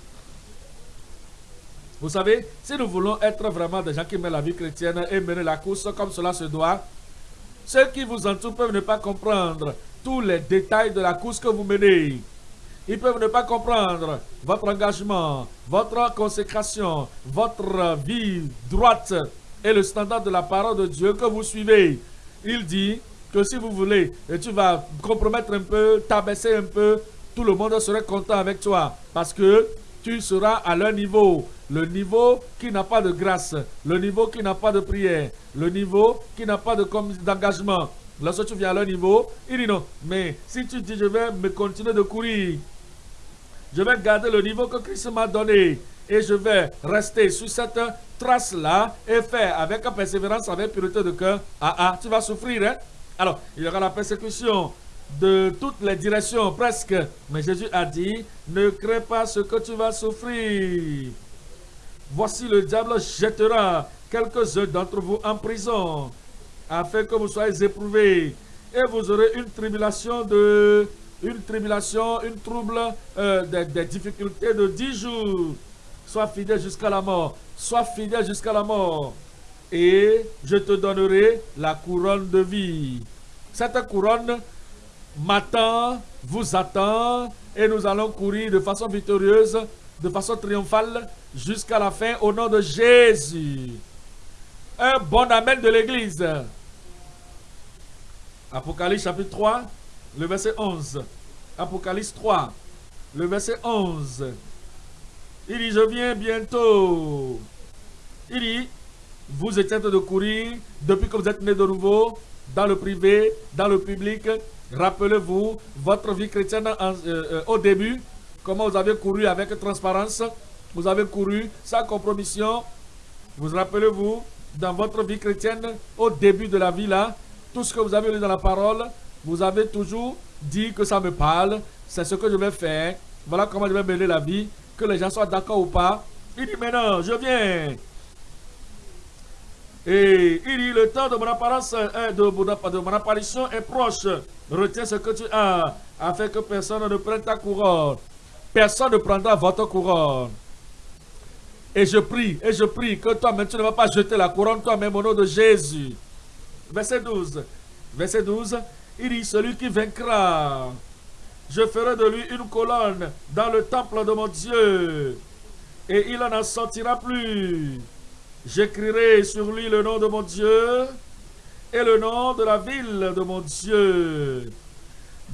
Vous savez, si nous voulons être vraiment des gens qui mènent la vie chrétienne et mener la course comme cela se doit, ceux qui vous entourent peuvent ne pas comprendre tous les détails de la course que vous menez. Ils peuvent ne pas comprendre votre engagement, votre consécration, votre vie droite et le standard de la parole de Dieu que vous suivez. Il dit, que si vous voulez, et tu vas compromettre un peu, t'abaisser un peu, tout le monde serait content avec toi. Parce que tu seras à leur niveau. Le niveau qui n'a pas de grâce, le niveau qui n'a pas de prière, le niveau qui n'a pas d'engagement. Lorsque tu viens à leur niveau, il dit non. Mais si tu dis je vais me continuer de courir, je vais garder le niveau que Christ m'a donné et je vais rester sur cette trace-là et faire avec persévérance, avec pureté de cœur. Ah ah, tu vas souffrir, hein? Alors, il y aura la persécution de toutes les directions, presque. Mais Jésus a dit, ne crains pas ce que tu vas souffrir. Voici le diable jettera quelques-uns d'entre vous en prison, afin que vous soyez éprouvés. Et vous aurez une tribulation de... Une tribulation, une trouble, euh, des, des difficultés de dix jours. Sois fidèle jusqu'à la mort. Sois fidèle jusqu'à la mort et je te donnerai la couronne de vie. Cette couronne m'attend, vous attend, et nous allons courir de façon victorieuse, de façon triomphale, jusqu'à la fin au nom de Jésus. Un bon amen de l'Église. Apocalypse chapitre 3, le verset 11. Apocalypse 3, le verset 11. Il dit, je viens bientôt. Il dit, vous train de courir depuis que vous êtes né de nouveau, dans le privé, dans le public. Rappelez-vous votre vie chrétienne euh, euh, au début, comment vous avez couru avec transparence, vous avez couru sans compromission. Vous rappelez-vous dans votre vie chrétienne au début de la vie là, tout ce que vous avez lu dans la parole, vous avez toujours dit que ça me parle, c'est ce que je vais faire, voilà comment je vais mener la vie, que les gens soient d'accord ou pas. Il dit maintenant, je viens, et il dit, le temps de mon, apparence, de, de mon apparition est proche. Retiens ce que tu as, afin que personne ne prenne ta couronne. Personne ne prendra votre couronne. Et je prie, et je prie que toi-même, tu ne vas pas jeter la couronne toi-même au nom de Jésus. Verset 12. Verset 12. Il dit, celui qui vaincra, je ferai de lui une colonne dans le temple de mon Dieu. Et il n'en sortira plus. J'écrirai sur lui le nom de mon Dieu et le nom de la ville de mon Dieu,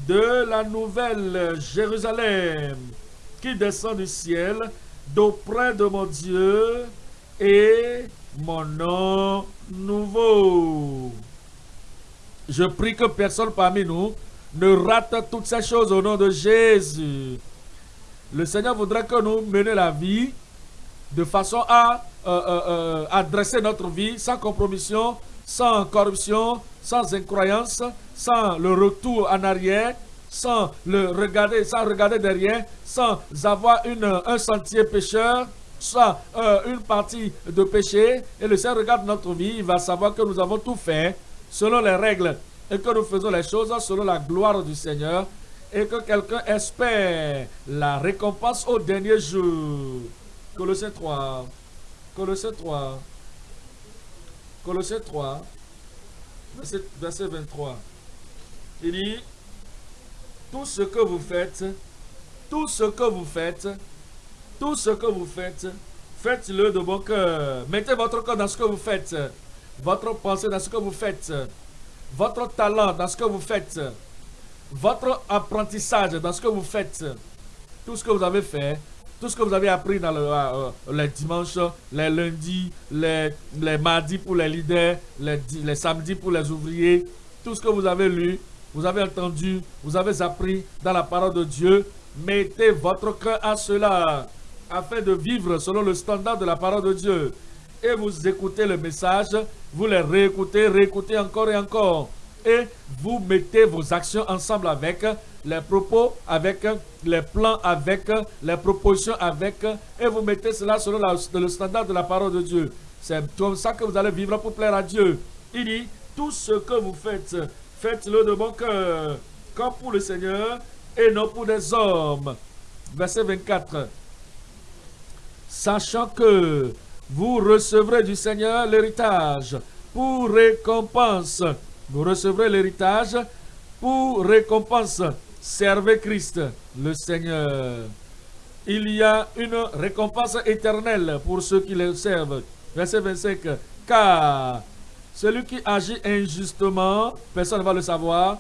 de la nouvelle Jérusalem qui descend du ciel d'auprès de mon Dieu et mon nom nouveau. Je prie que personne parmi nous ne rate toutes ces choses au nom de Jésus. Le Seigneur voudrait que nous menions la vie de façon à euh, euh, euh, adresser notre vie sans compromission, sans corruption, sans incroyance, sans le retour en arrière, sans le regarder, sans regarder derrière, sans avoir une, un sentier pécheur, sans euh, une partie de péché, et le Seigneur regarde notre vie, il va savoir que nous avons tout fait selon les règles et que nous faisons les choses selon la gloire du Seigneur et que quelqu'un espère la récompense au dernier jour. Colossiens 3. Colossiens 3. Colossiens 3. Verset, verset 23. Il dit, tout ce que vous faites, tout ce que vous faites, tout ce que vous faites, faites-le de bon cœur. Mettez votre cœur dans ce que vous faites, votre pensée dans ce que vous faites, votre talent dans ce que vous faites, votre apprentissage dans ce que vous faites, tout ce que vous avez fait, tout ce que vous avez appris dans le, euh, les dimanches, les lundis, les, les mardis pour les leaders, les, les samedis pour les ouvriers, tout ce que vous avez lu, vous avez entendu, vous avez appris dans la parole de Dieu, mettez votre cœur à cela afin de vivre selon le standard de la parole de Dieu. Et vous écoutez le message, vous les réécoutez, réécoutez encore et encore. Et vous mettez vos actions ensemble avec les propos, avec les plans, avec les propositions, avec, et vous mettez cela selon le standard de la parole de Dieu. C'est comme ça que vous allez vivre pour plaire à Dieu. Il dit, tout ce que vous faites, faites-le de bon cœur, comme pour le Seigneur et non pour des hommes. Verset 24. Sachant que vous recevrez du Seigneur l'héritage pour récompense. Vous recevrez l'héritage pour récompense. Servez Christ, le Seigneur. Il y a une récompense éternelle pour ceux qui le servent. Verset 25. Car celui qui agit injustement, personne ne va le savoir.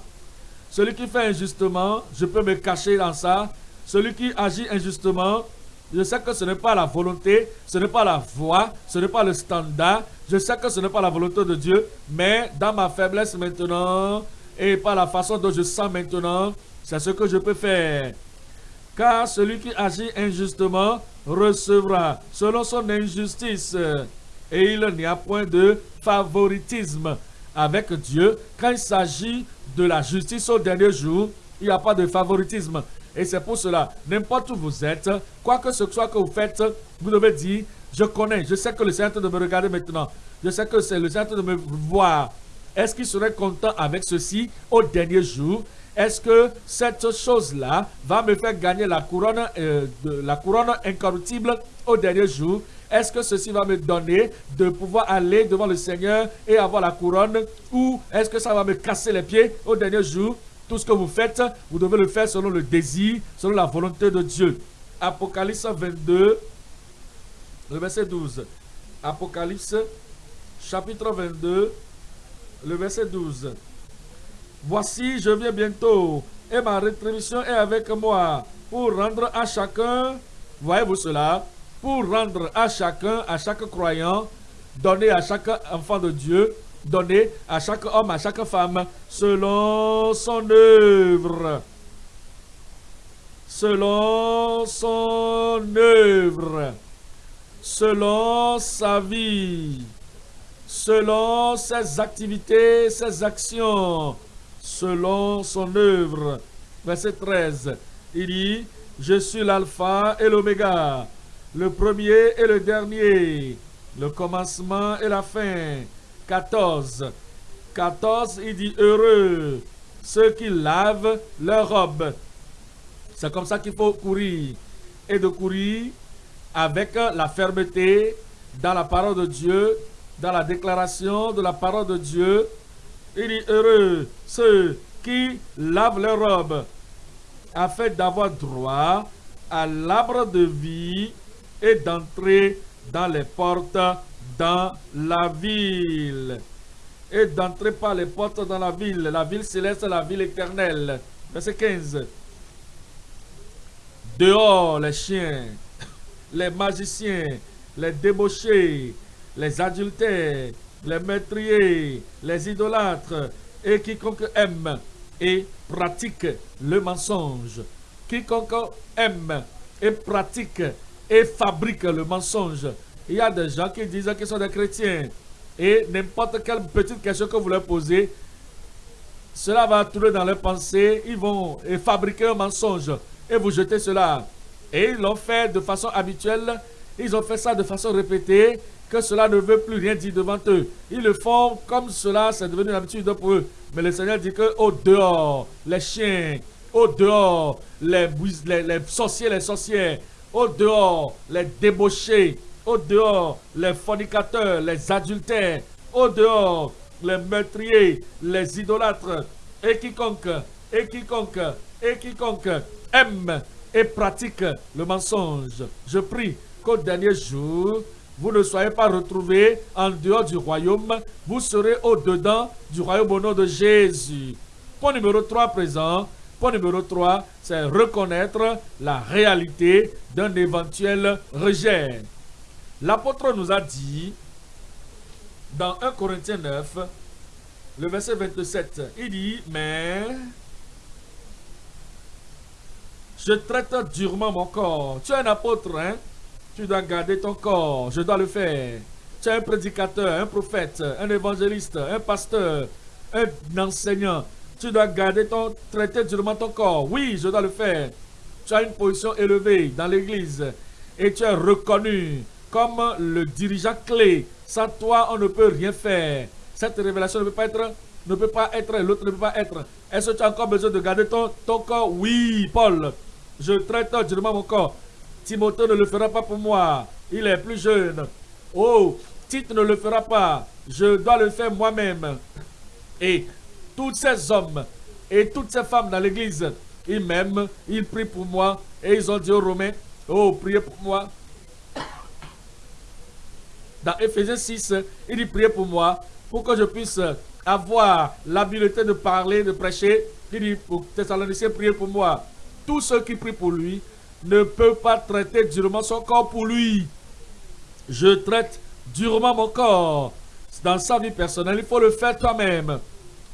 Celui qui fait injustement, je peux me cacher dans ça. Celui qui agit injustement, je sais que ce n'est pas la volonté, ce n'est pas la voie, ce n'est pas le standard. Je sais que ce n'est pas la volonté de Dieu, mais dans ma faiblesse maintenant et par la façon dont je sens maintenant, c'est ce que je peux faire. Car celui qui agit injustement recevra selon son injustice. Et il n'y a point de favoritisme avec Dieu. Quand il s'agit de la justice au dernier jour, il n'y a pas de favoritisme. Et c'est pour cela, n'importe où vous êtes, quoi que ce soit que vous faites, vous devez dire, je connais, je sais que le Seigneur de me regarder maintenant. Je sais que c'est le Seigneur de me voir. Est-ce qu'il serait content avec ceci au dernier jour? Est-ce que cette chose-là va me faire gagner la couronne, euh, la couronne incorruptible au dernier jour? Est-ce que ceci va me donner de pouvoir aller devant le Seigneur et avoir la couronne? Ou est-ce que ça va me casser les pieds au dernier jour? Tout ce que vous faites, vous devez le faire selon le désir, selon la volonté de Dieu. Apocalypse 22, le verset 12. Apocalypse, chapitre 22, le verset 12. Voici, je viens bientôt, et ma rétribution est avec moi, pour rendre à chacun, voyez-vous cela, pour rendre à chacun, à chaque croyant, donner à chaque enfant de Dieu, donné à chaque homme, à chaque femme, selon son œuvre. Selon son œuvre. Selon sa vie. Selon ses activités, ses actions. Selon son œuvre. Verset 13. Il dit, je suis l'alpha et l'oméga, le premier et le dernier, le commencement et la fin 14. 14, il dit heureux ceux qui lavent leur robe. C'est comme ça qu'il faut courir. Et de courir avec la fermeté dans la parole de Dieu, dans la déclaration de la parole de Dieu. Il dit heureux ceux qui lavent leur robe afin d'avoir droit à l'arbre de vie et d'entrer dans les portes dans la ville. Et d'entrer par les portes dans la ville, la ville céleste, la ville éternelle. Verset 15. Dehors les chiens, les magiciens, les débauchés, les adultères, les meurtriers, les idolâtres, et quiconque aime et pratique le mensonge. Quiconque aime et pratique et fabrique le mensonge il y a des gens qui disent qu'ils sont des chrétiens. Et n'importe quelle petite question que vous leur posez, cela va tourner dans leurs pensées, ils vont fabriquer un mensonge et vous jeter cela. Et ils l'ont fait de façon habituelle, ils ont fait ça de façon répétée, que cela ne veut plus rien dire devant eux. Ils le font comme cela, c'est devenu une habitude pour eux. Mais le Seigneur dit que au dehors, les chiens, au dehors, les, les, sorciers, les sorcières, au dehors, les débauchés, au dehors, les fornicateurs, les adultères, au dehors, les meurtriers, les idolâtres, et quiconque, et quiconque, et quiconque aime et pratique le mensonge. Je prie qu'au dernier jour, vous ne soyez pas retrouvés en dehors du royaume, vous serez au-dedans du royaume au nom de Jésus. Point numéro 3 présent. Point numéro 3, c'est reconnaître la réalité d'un éventuel rejet. L'apôtre nous a dit, dans 1 Corinthiens 9, le verset 27, il dit, mais je traite durement mon corps. Tu es un apôtre, hein? Tu dois garder ton corps. Je dois le faire. Tu es un prédicateur, un prophète, un évangéliste, un pasteur, un enseignant. Tu dois garder ton, traiter durement ton corps. Oui, je dois le faire. Tu as une position élevée dans l'église et tu es reconnu comme le dirigeant clé. Sans toi, on ne peut rien faire. Cette révélation ne peut pas être, ne peut pas être, l'autre ne peut pas être. Est-ce que tu as encore besoin de garder ton, ton corps? Oui, Paul. Je traite durement mon corps. Timothée ne le fera pas pour moi. Il est plus jeune. Oh, Tite ne le fera pas. Je dois le faire moi-même. Et tous ces hommes et toutes ces femmes dans l'église, ils m'aiment, ils prient pour moi. Et ils ont dit aux Romains, oh, priez pour moi. Dans Ephésiens 6, il dit, priez pour moi, pour que je puisse avoir l'habileté de parler, de prêcher. Il dit, pour Thessaloniciens, priez pour moi. Tous ceux qui prient pour lui, ne peut pas traiter durement son corps pour lui. Je traite durement mon corps. Dans sa vie personnelle, il faut le faire toi-même.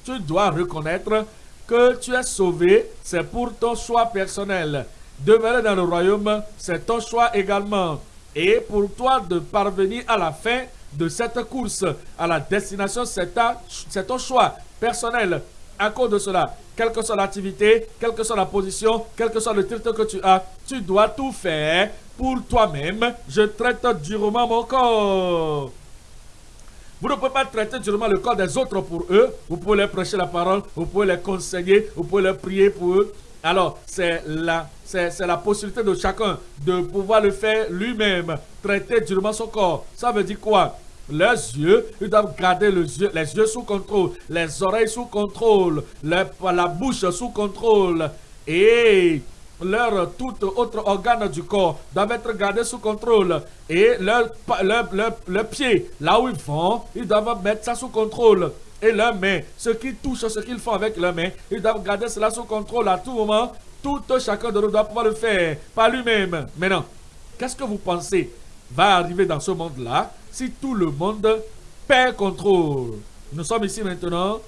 Tu dois reconnaître que tu es sauvé, c'est pour ton choix personnel. Demeurer dans le royaume, c'est ton choix également. Et pour toi de parvenir à la fin de cette course, à la destination, c'est ton choix personnel. À cause de cela, quelle que soit l'activité, quelle que soit la position, quel que soit le titre que tu as, tu dois tout faire pour toi-même. Je traite durement mon corps. Vous ne pouvez pas traiter durement le corps des autres pour eux. Vous pouvez leur prêcher la parole, vous pouvez les conseiller, vous pouvez leur prier pour eux. Alors, c'est la, la possibilité de chacun de pouvoir le faire lui-même. Traiter durement son corps. Ça veut dire quoi? Leurs yeux, ils doivent garder les yeux, les yeux sous contrôle, les oreilles sous contrôle, la bouche sous contrôle et leur tout autre organe du corps doivent être gardés sous contrôle. Et leurs leur, pieds, là où ils vont, ils doivent mettre ça sous contrôle. Et leurs mains, ce qu'ils touchent, ce qu'ils font avec leurs mains, ils doivent garder cela sous contrôle à tout moment. Tout chacun de nous doit pouvoir le faire par lui-même. Maintenant, qu'est-ce que vous pensez va arriver dans ce monde-là? Si tout le monde perd contrôle. Nous sommes ici maintenant,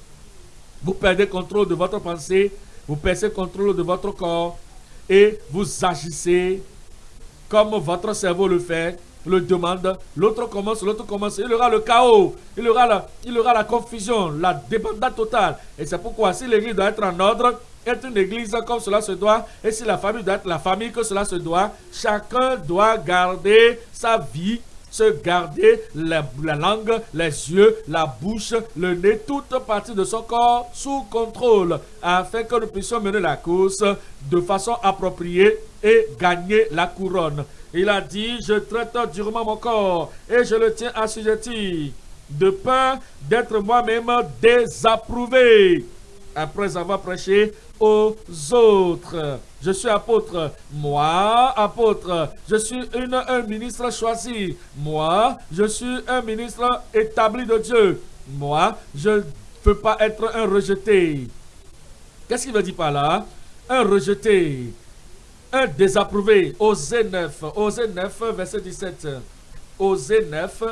vous perdez contrôle de votre pensée, vous perdez contrôle de votre corps et vous agissez comme votre cerveau le fait, le demande, l'autre commence, l'autre commence, il y aura le chaos, il y aura la, il aura la confusion, la débandade totale. Et c'est pourquoi si l'église doit être en ordre, être une église comme cela se doit, et si la famille doit être la famille que cela se doit, chacun doit garder sa vie se garder la, langue, les yeux, la bouche, le nez, toute partie de son corps sous contrôle, afin que nous puissions mener la course de façon appropriée et gagner la couronne. Il a dit, je traite durement mon corps et je le tiens assujetti, de peur d'être moi-même désapprouvé. Après avoir prêché aux autres. Je suis apôtre. Moi, apôtre. Je suis un ministre choisi. Moi, je suis un ministre établi de Dieu. Moi, je ne peux pas être un rejeté. Qu'est-ce qu'il veut dire par là? Un rejeté. Un désapprouvé. Osée 9. Osée 9, verset 17. Osée 9,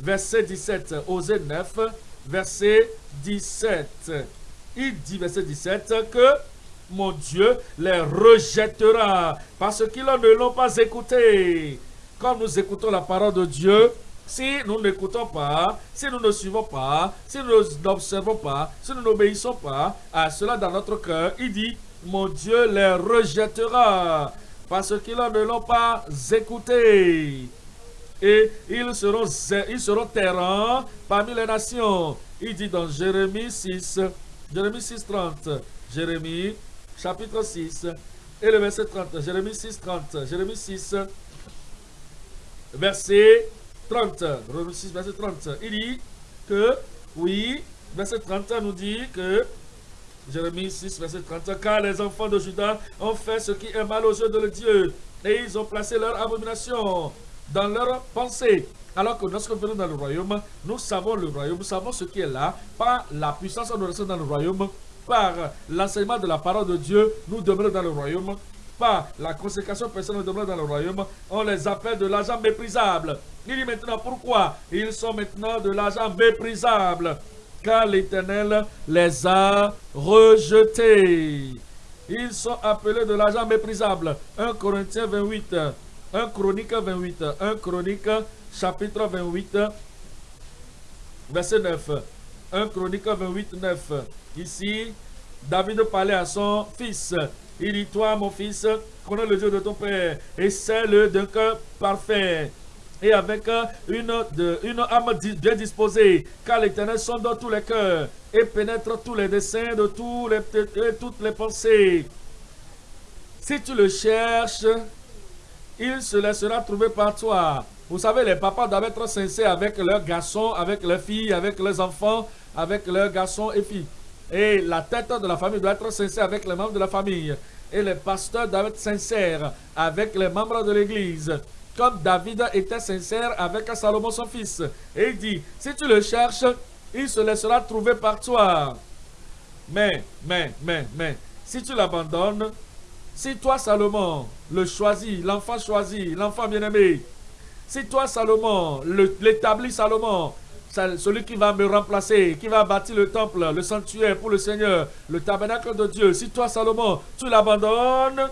verset 17. Osée 9, verset 17. Il dit, verset 17, que mon Dieu les rejettera parce qu'ils ne l'ont pas écouté. Quand nous écoutons la parole de Dieu, si nous n'écoutons pas, si nous ne suivons pas, si nous n'observons pas, si nous n'obéissons pas à cela dans notre cœur, il dit, mon Dieu les rejettera parce qu'ils ne l'ont pas écouté. Et ils seront, ils parmi les nations. Il dit dans Jérémie 6, Jérémie 6, 30, Jérémie chapitre 6 et le verset 30, Jérémie 6, 30, Jérémie 6, verset 30, Jérémie 6, verset 30. Il dit que, oui, verset 30 nous dit que Jérémie 6, verset 30. Car les enfants de Judas ont fait ce qui est mal aux yeux de Dieu. Et ils ont placé leur abomination dans leur pensée. Alors que lorsque nous venons dans le royaume, nous savons le royaume, nous savons ce qui est là, par la puissance restons dans le royaume, par l'enseignement de la parole de Dieu, nous demeurons dans le royaume, par la consécration personnelle, nous demeurons dans le royaume, on les appelle de l'argent méprisable. Il dit maintenant pourquoi Ils sont maintenant de l'argent méprisable? Car l'Éternel les a rejetés. Ils sont appelés de l'argent méprisable. 1 Corinthiens 28, 1 Chronique 28, 1 Chronique chapitre 28, verset 9. 1 Chronique 28, 9. Ici, David parlait à son fils. Il dit, toi mon fils, connais le Dieu de ton père et c'est le d'un cœur parfait et avec une, de, une âme bien disposée, car l'Éternel sonde tous les cœurs et pénètre tous les desseins de tous les, toutes les pensées. Si tu le cherches, il se laissera trouver par toi. Vous savez, les papas doivent être sincères avec leurs garçons, avec leurs filles, avec leurs enfants, avec leurs garçons et filles. Et la tête de la famille doit être sincère avec les membres de la famille. Et les pasteurs doivent être sincères avec les membres de l'église comme David était sincère avec Salomon son fils. Et il dit, si tu le cherches, il se laissera trouver par toi. Mais, mais, mais, mais, si tu l'abandonnes, si toi Salomon le choisis, l'enfant choisi, l'enfant bien-aimé, si toi Salomon, l'établi Salomon, celui qui va me remplacer, qui va bâtir le temple, le sanctuaire pour le Seigneur, le tabernacle de Dieu, si toi Salomon, tu l'abandonnes,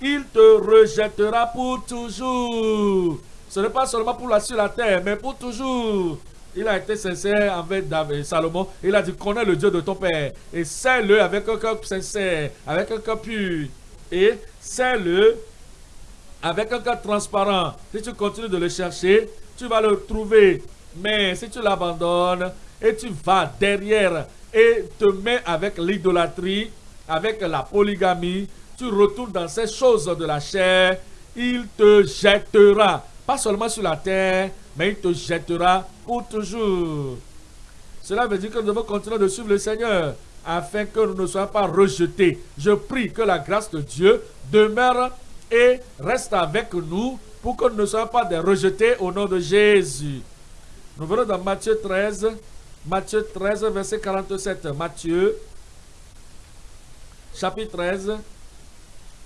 il te rejettera pour toujours. Ce n'est pas seulement pour la sur la terre, mais pour toujours. Il a été sincère avec David, Salomon. Il a dit, connais le Dieu de ton Père. Et sais-le avec un cœur sincère, avec un cœur pur. Et sais-le avec un cœur transparent. Si tu continues de le chercher, tu vas le trouver. Mais si tu l'abandonnes et tu vas derrière et te mets avec l'idolâtrie, avec la polygamie, tu retournes dans ces choses de la chair, il te jettera, pas seulement sur la terre, mais il te jettera pour toujours. Cela veut dire que nous devons continuer de suivre le Seigneur afin que nous ne soyons pas rejetés. Je prie que la grâce de Dieu demeure et reste avec nous pour que nous ne soyons pas des rejetés au nom de Jésus. Nous venons dans Matthieu 13, Matthieu 13, verset 47. Matthieu, chapitre 13,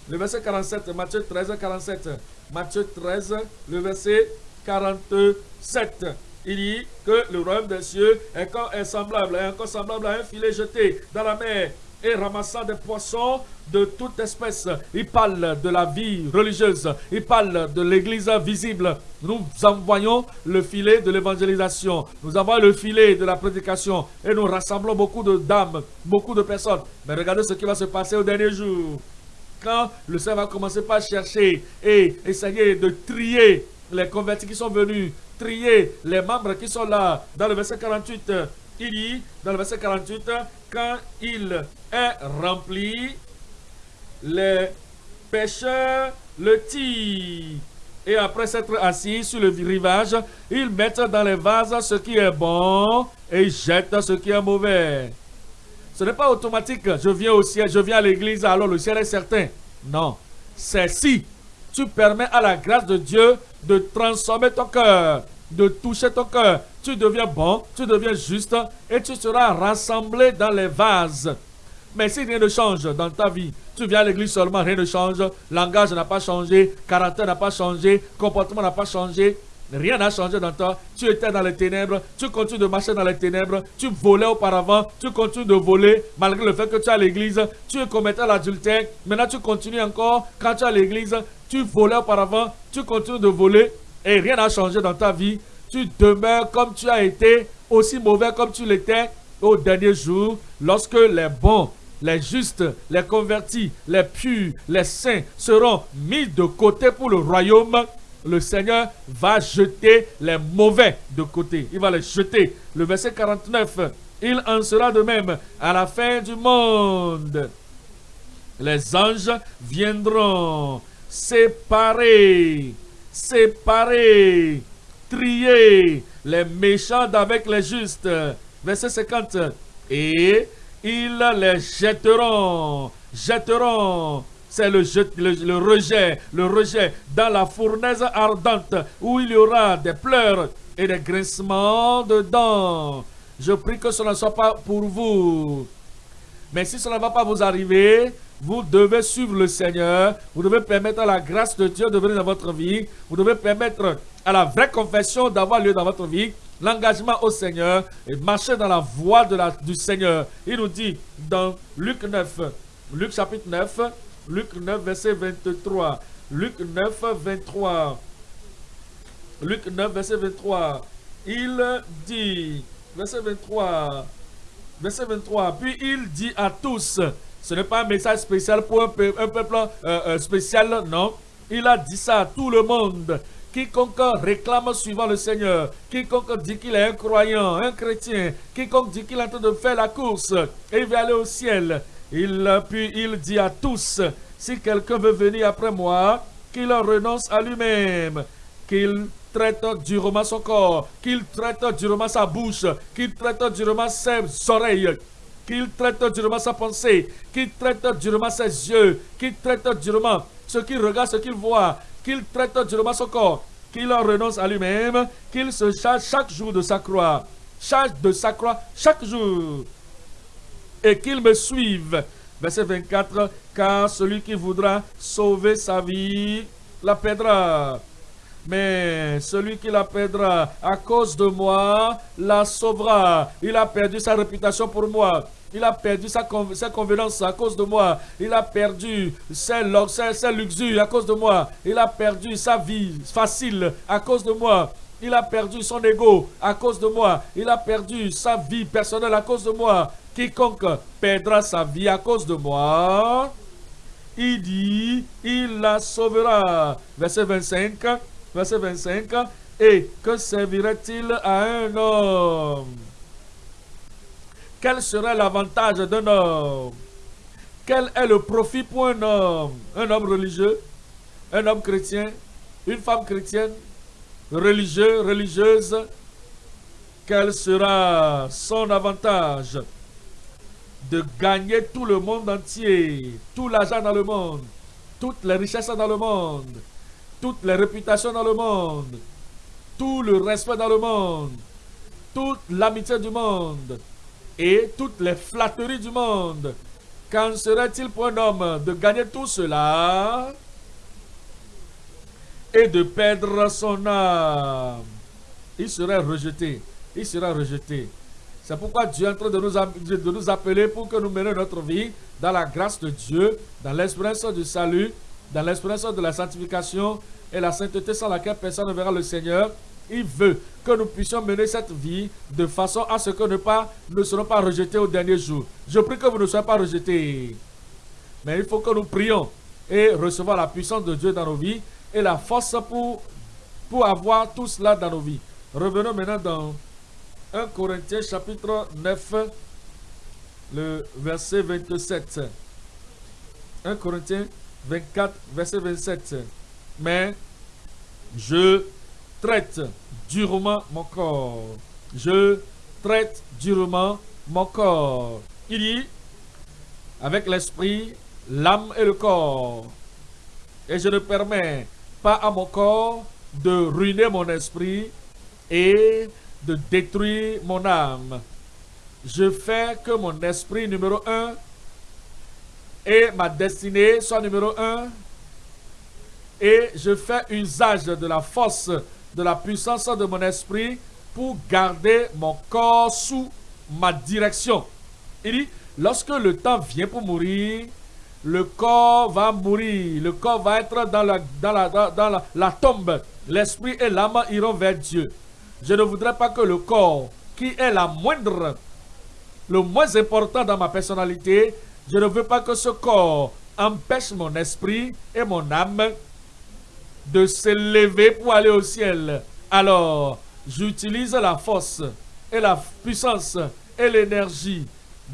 le verset 47, Matthieu 13, 47. Matthieu 13, le verset 47. Il dit que le royaume des cieux est, est semblable, est encore semblable à un filet jeté dans la mer et ramassant des poissons de toute espèce. Il parle de la vie religieuse. Il parle de l'église visible. Nous envoyons le filet de l'évangélisation. Nous envoyons le filet de la prédication. Et nous rassemblons beaucoup de dames, beaucoup de personnes. Mais regardez ce qui va se passer au dernier jour quand le Seigneur va commencer par chercher et essayer de trier les convertis qui sont venus, trier les membres qui sont là, dans le verset 48, il dit, dans le verset 48, quand il est rempli, les pêcheurs le tirent. Et après s'être assis sur le rivage, ils mettent dans les vases ce qui est bon et jettent ce qui est mauvais. Ce n'est pas automatique. Je viens au ciel, je viens à l'église, alors le ciel est certain. Non. C'est si tu permets à la grâce de Dieu de transformer ton cœur, de toucher ton cœur. Tu deviens bon, tu deviens juste et tu seras rassemblé dans les vases. Mais si rien ne change dans ta vie, tu viens à l'église seulement, rien ne change, langage n'a pas changé, caractère n'a pas changé, comportement n'a pas changé, Rien n'a changé dans toi. Tu étais dans les ténèbres. Tu continues de marcher dans les ténèbres. Tu volais auparavant. Tu continues de voler malgré le fait que tu es à l'église. Tu commettais l'adultère. Maintenant, tu continues encore. Quand tu es à l'église, tu volais auparavant. Tu continues de voler. Et rien n'a changé dans ta vie, tu demeures comme tu as été, aussi mauvais comme tu l'étais au dernier jour, lorsque les bons, les justes, les convertis, les purs, les saints seront mis de côté pour le royaume, le Seigneur va jeter les mauvais de côté. Il va les jeter. Le verset 49, il en sera de même à la fin du monde. Les anges viendront séparer, séparer, trier les méchants d'avec les justes. Verset 50. Et ils les jetteront, jetteront c'est le, le, rejet, le rejet dans la fournaise ardente où il y aura des pleurs et des grincements de. Je prie que cela ne soit pas pour vous. Mais si cela ne va pas vous arriver, vous devez suivre le Seigneur. Vous devez permettre à la grâce de Dieu de venir dans votre vie. Vous devez permettre à la vraie confession d'avoir lieu dans votre vie. L'engagement au Seigneur et marcher dans la voie de la, du Seigneur. Il nous dit dans Luc 9, Luc chapitre 9, Luc 9, verset 23. Luc 9, 23. Luc 9, verset 23. Il dit, verset 23, verset 23, puis il dit à tous, ce n'est pas un message spécial pour un, peuple, euh, euh, spécial, non. Il a dit ça à tout le monde. Quiconque réclame suivant le Seigneur, quiconque dit qu'il est un croyant, un chrétien, quiconque dit qu'il est en train de faire la course et va aller au ciel, il, puis il dit à tous, si quelqu'un veut venir après moi, qu'il renonce à lui-même, qu'il traite durement son corps, qu'il traite durement sa bouche, qu'il traite durement ses oreilles, qu'il traite durement sa pensée, qu'il traite durement ses yeux, qu'il traite durement ce qu'il regarde, ce qu'il voit, qu'il traite durement son corps, qu'il en renonce à lui-même, qu'il se charge chaque jour de sa croix, charge de sa croix chaque jour et qu'il me suive. Verset 24, car celui qui voudra sauver sa vie la perdra. Mais celui qui la perdra à cause de moi la sauvera. Il a perdu sa réputation pour moi. Il a perdu sa, sa convenance à cause de moi. Il a perdu ses, ses, ses à cause de moi. Il a perdu sa vie facile à cause de moi. Il a perdu son ego à cause de moi. Il a perdu sa vie personnelle à cause de moi. Quiconque perdra sa vie à cause de moi, il dit, il la sauvera. Verset 25, verset 25. Et que servirait-il à un homme? Quel serait l'avantage d'un homme? Quel est le profit pour un homme? Un homme religieux? Un homme chrétien? Une femme chrétienne? Religieux, religieuse, quel sera son avantage? De gagner tout le monde entier, tout l'argent dans le monde, toutes les richesses dans le monde, toutes les réputations dans le monde, tout le respect dans le monde, toute l'amitié du monde et toutes les flatteries du monde. Qu'en serait-il pour un homme de gagner tout cela et de perdre son âme? Il serait rejeté. Il sera rejeté. C'est pourquoi Dieu est en train de nous, appeler pour que nous menions notre vie dans la grâce de Dieu, dans l'espérance du salut, dans l'espérance de la sanctification et la sainteté sans laquelle personne ne verra le Seigneur. Il veut que nous puissions mener cette vie de façon à ce que pas, ne serons pas rejetés au dernier jour. Je prie que vous ne soyez pas rejetés. Mais il faut que nous prions et recevoir la puissance de Dieu dans nos vies et la force pour, pour avoir tout cela dans nos vies. Revenons maintenant dans 1 Corinthiens chapitre 9, le verset 27. 1 Corinthiens 24, verset 27. Mais je traite durement mon corps. Je traite durement mon corps. Il dit, avec l'esprit, l'âme et le corps. Et je ne permets pas à mon corps de ruiner mon esprit et de détruire mon âme. Je fais que mon esprit numéro un et ma destinée soit numéro un. Et je fais usage de la force, de la puissance de mon esprit pour garder mon corps sous ma direction. Il dit, lorsque le temps vient pour mourir, le corps va mourir, le corps va être dans la, dans la, dans, la, tombe. L'esprit et l'âme iront vers Dieu. Je ne voudrais pas que le corps, qui est la moindre, le moins important dans ma personnalité, je ne veux pas que ce corps empêche mon esprit et mon âme de s'élever pour aller au ciel. Alors, j'utilise la force et la puissance et l'énergie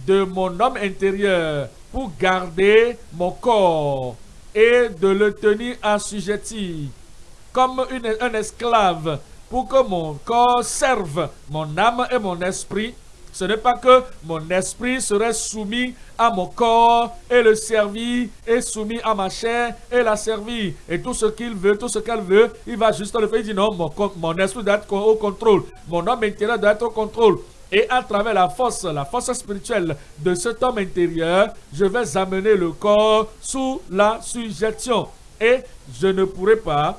de mon homme intérieur pour garder mon corps et de le tenir assujetti comme un esclave pour que mon corps serve mon âme et mon esprit ce n'est pas que mon esprit serait soumis à mon corps et le servir et soumis à ma chair et la servir. Et tout ce qu'il veut, tout ce qu'elle veut, il va juste le faire. Il dit non, mon, esprit doit être au contrôle. Mon homme intérieur doit être au contrôle. Et à travers la force, la force spirituelle de cet homme intérieur, je vais amener le corps sous la suggestion. Et je ne pourrai pas,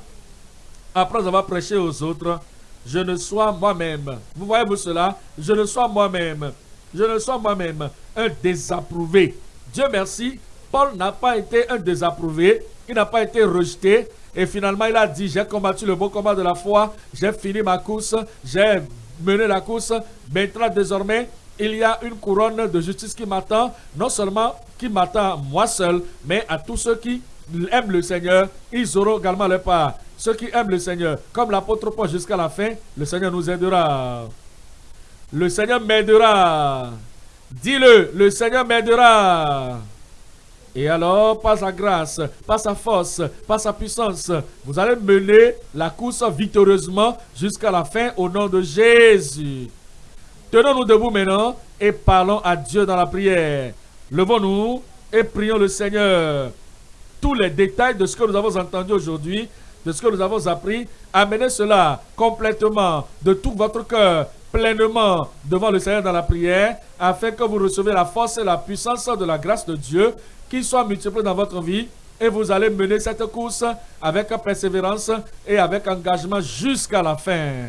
après avoir prêché aux autres, je ne sois moi-même. Vous voyez-vous cela? Je ne sois moi-même. Je ne sois moi-même un désapprouvé. Dieu merci, Paul n'a pas été un désapprouvé. Il n'a pas été rejeté. Et finalement, il a dit, j'ai combattu le bon combat de la foi. J'ai fini ma course. J'ai mené la course. Maintenant, désormais, il y a une couronne de justice qui m'attend. Non seulement qui m'attend moi seul, mais à tous ceux qui aiment le Seigneur, ils auront également leur part. Ceux qui aiment le Seigneur, comme l'apôtre Paul jusqu'à la fin, le Seigneur nous aidera. Le Seigneur m'aidera. Dis-le, le Seigneur m'aidera. Et alors, par sa grâce, par sa force, par sa puissance, vous allez mener la course victorieusement jusqu'à la fin au nom de Jésus. Tenons-nous debout maintenant et parlons à Dieu dans la prière. Levons-nous et prions le Seigneur. Tous les détails de ce que nous avons entendu aujourd'hui, de ce que nous avons appris, amenez cela complètement de tout votre cœur, pleinement devant le Seigneur dans la prière, afin que vous receviez la force et la puissance de la grâce de Dieu, qui soit multipliée dans votre vie, et vous allez mener cette course avec persévérance et avec engagement jusqu'à la fin.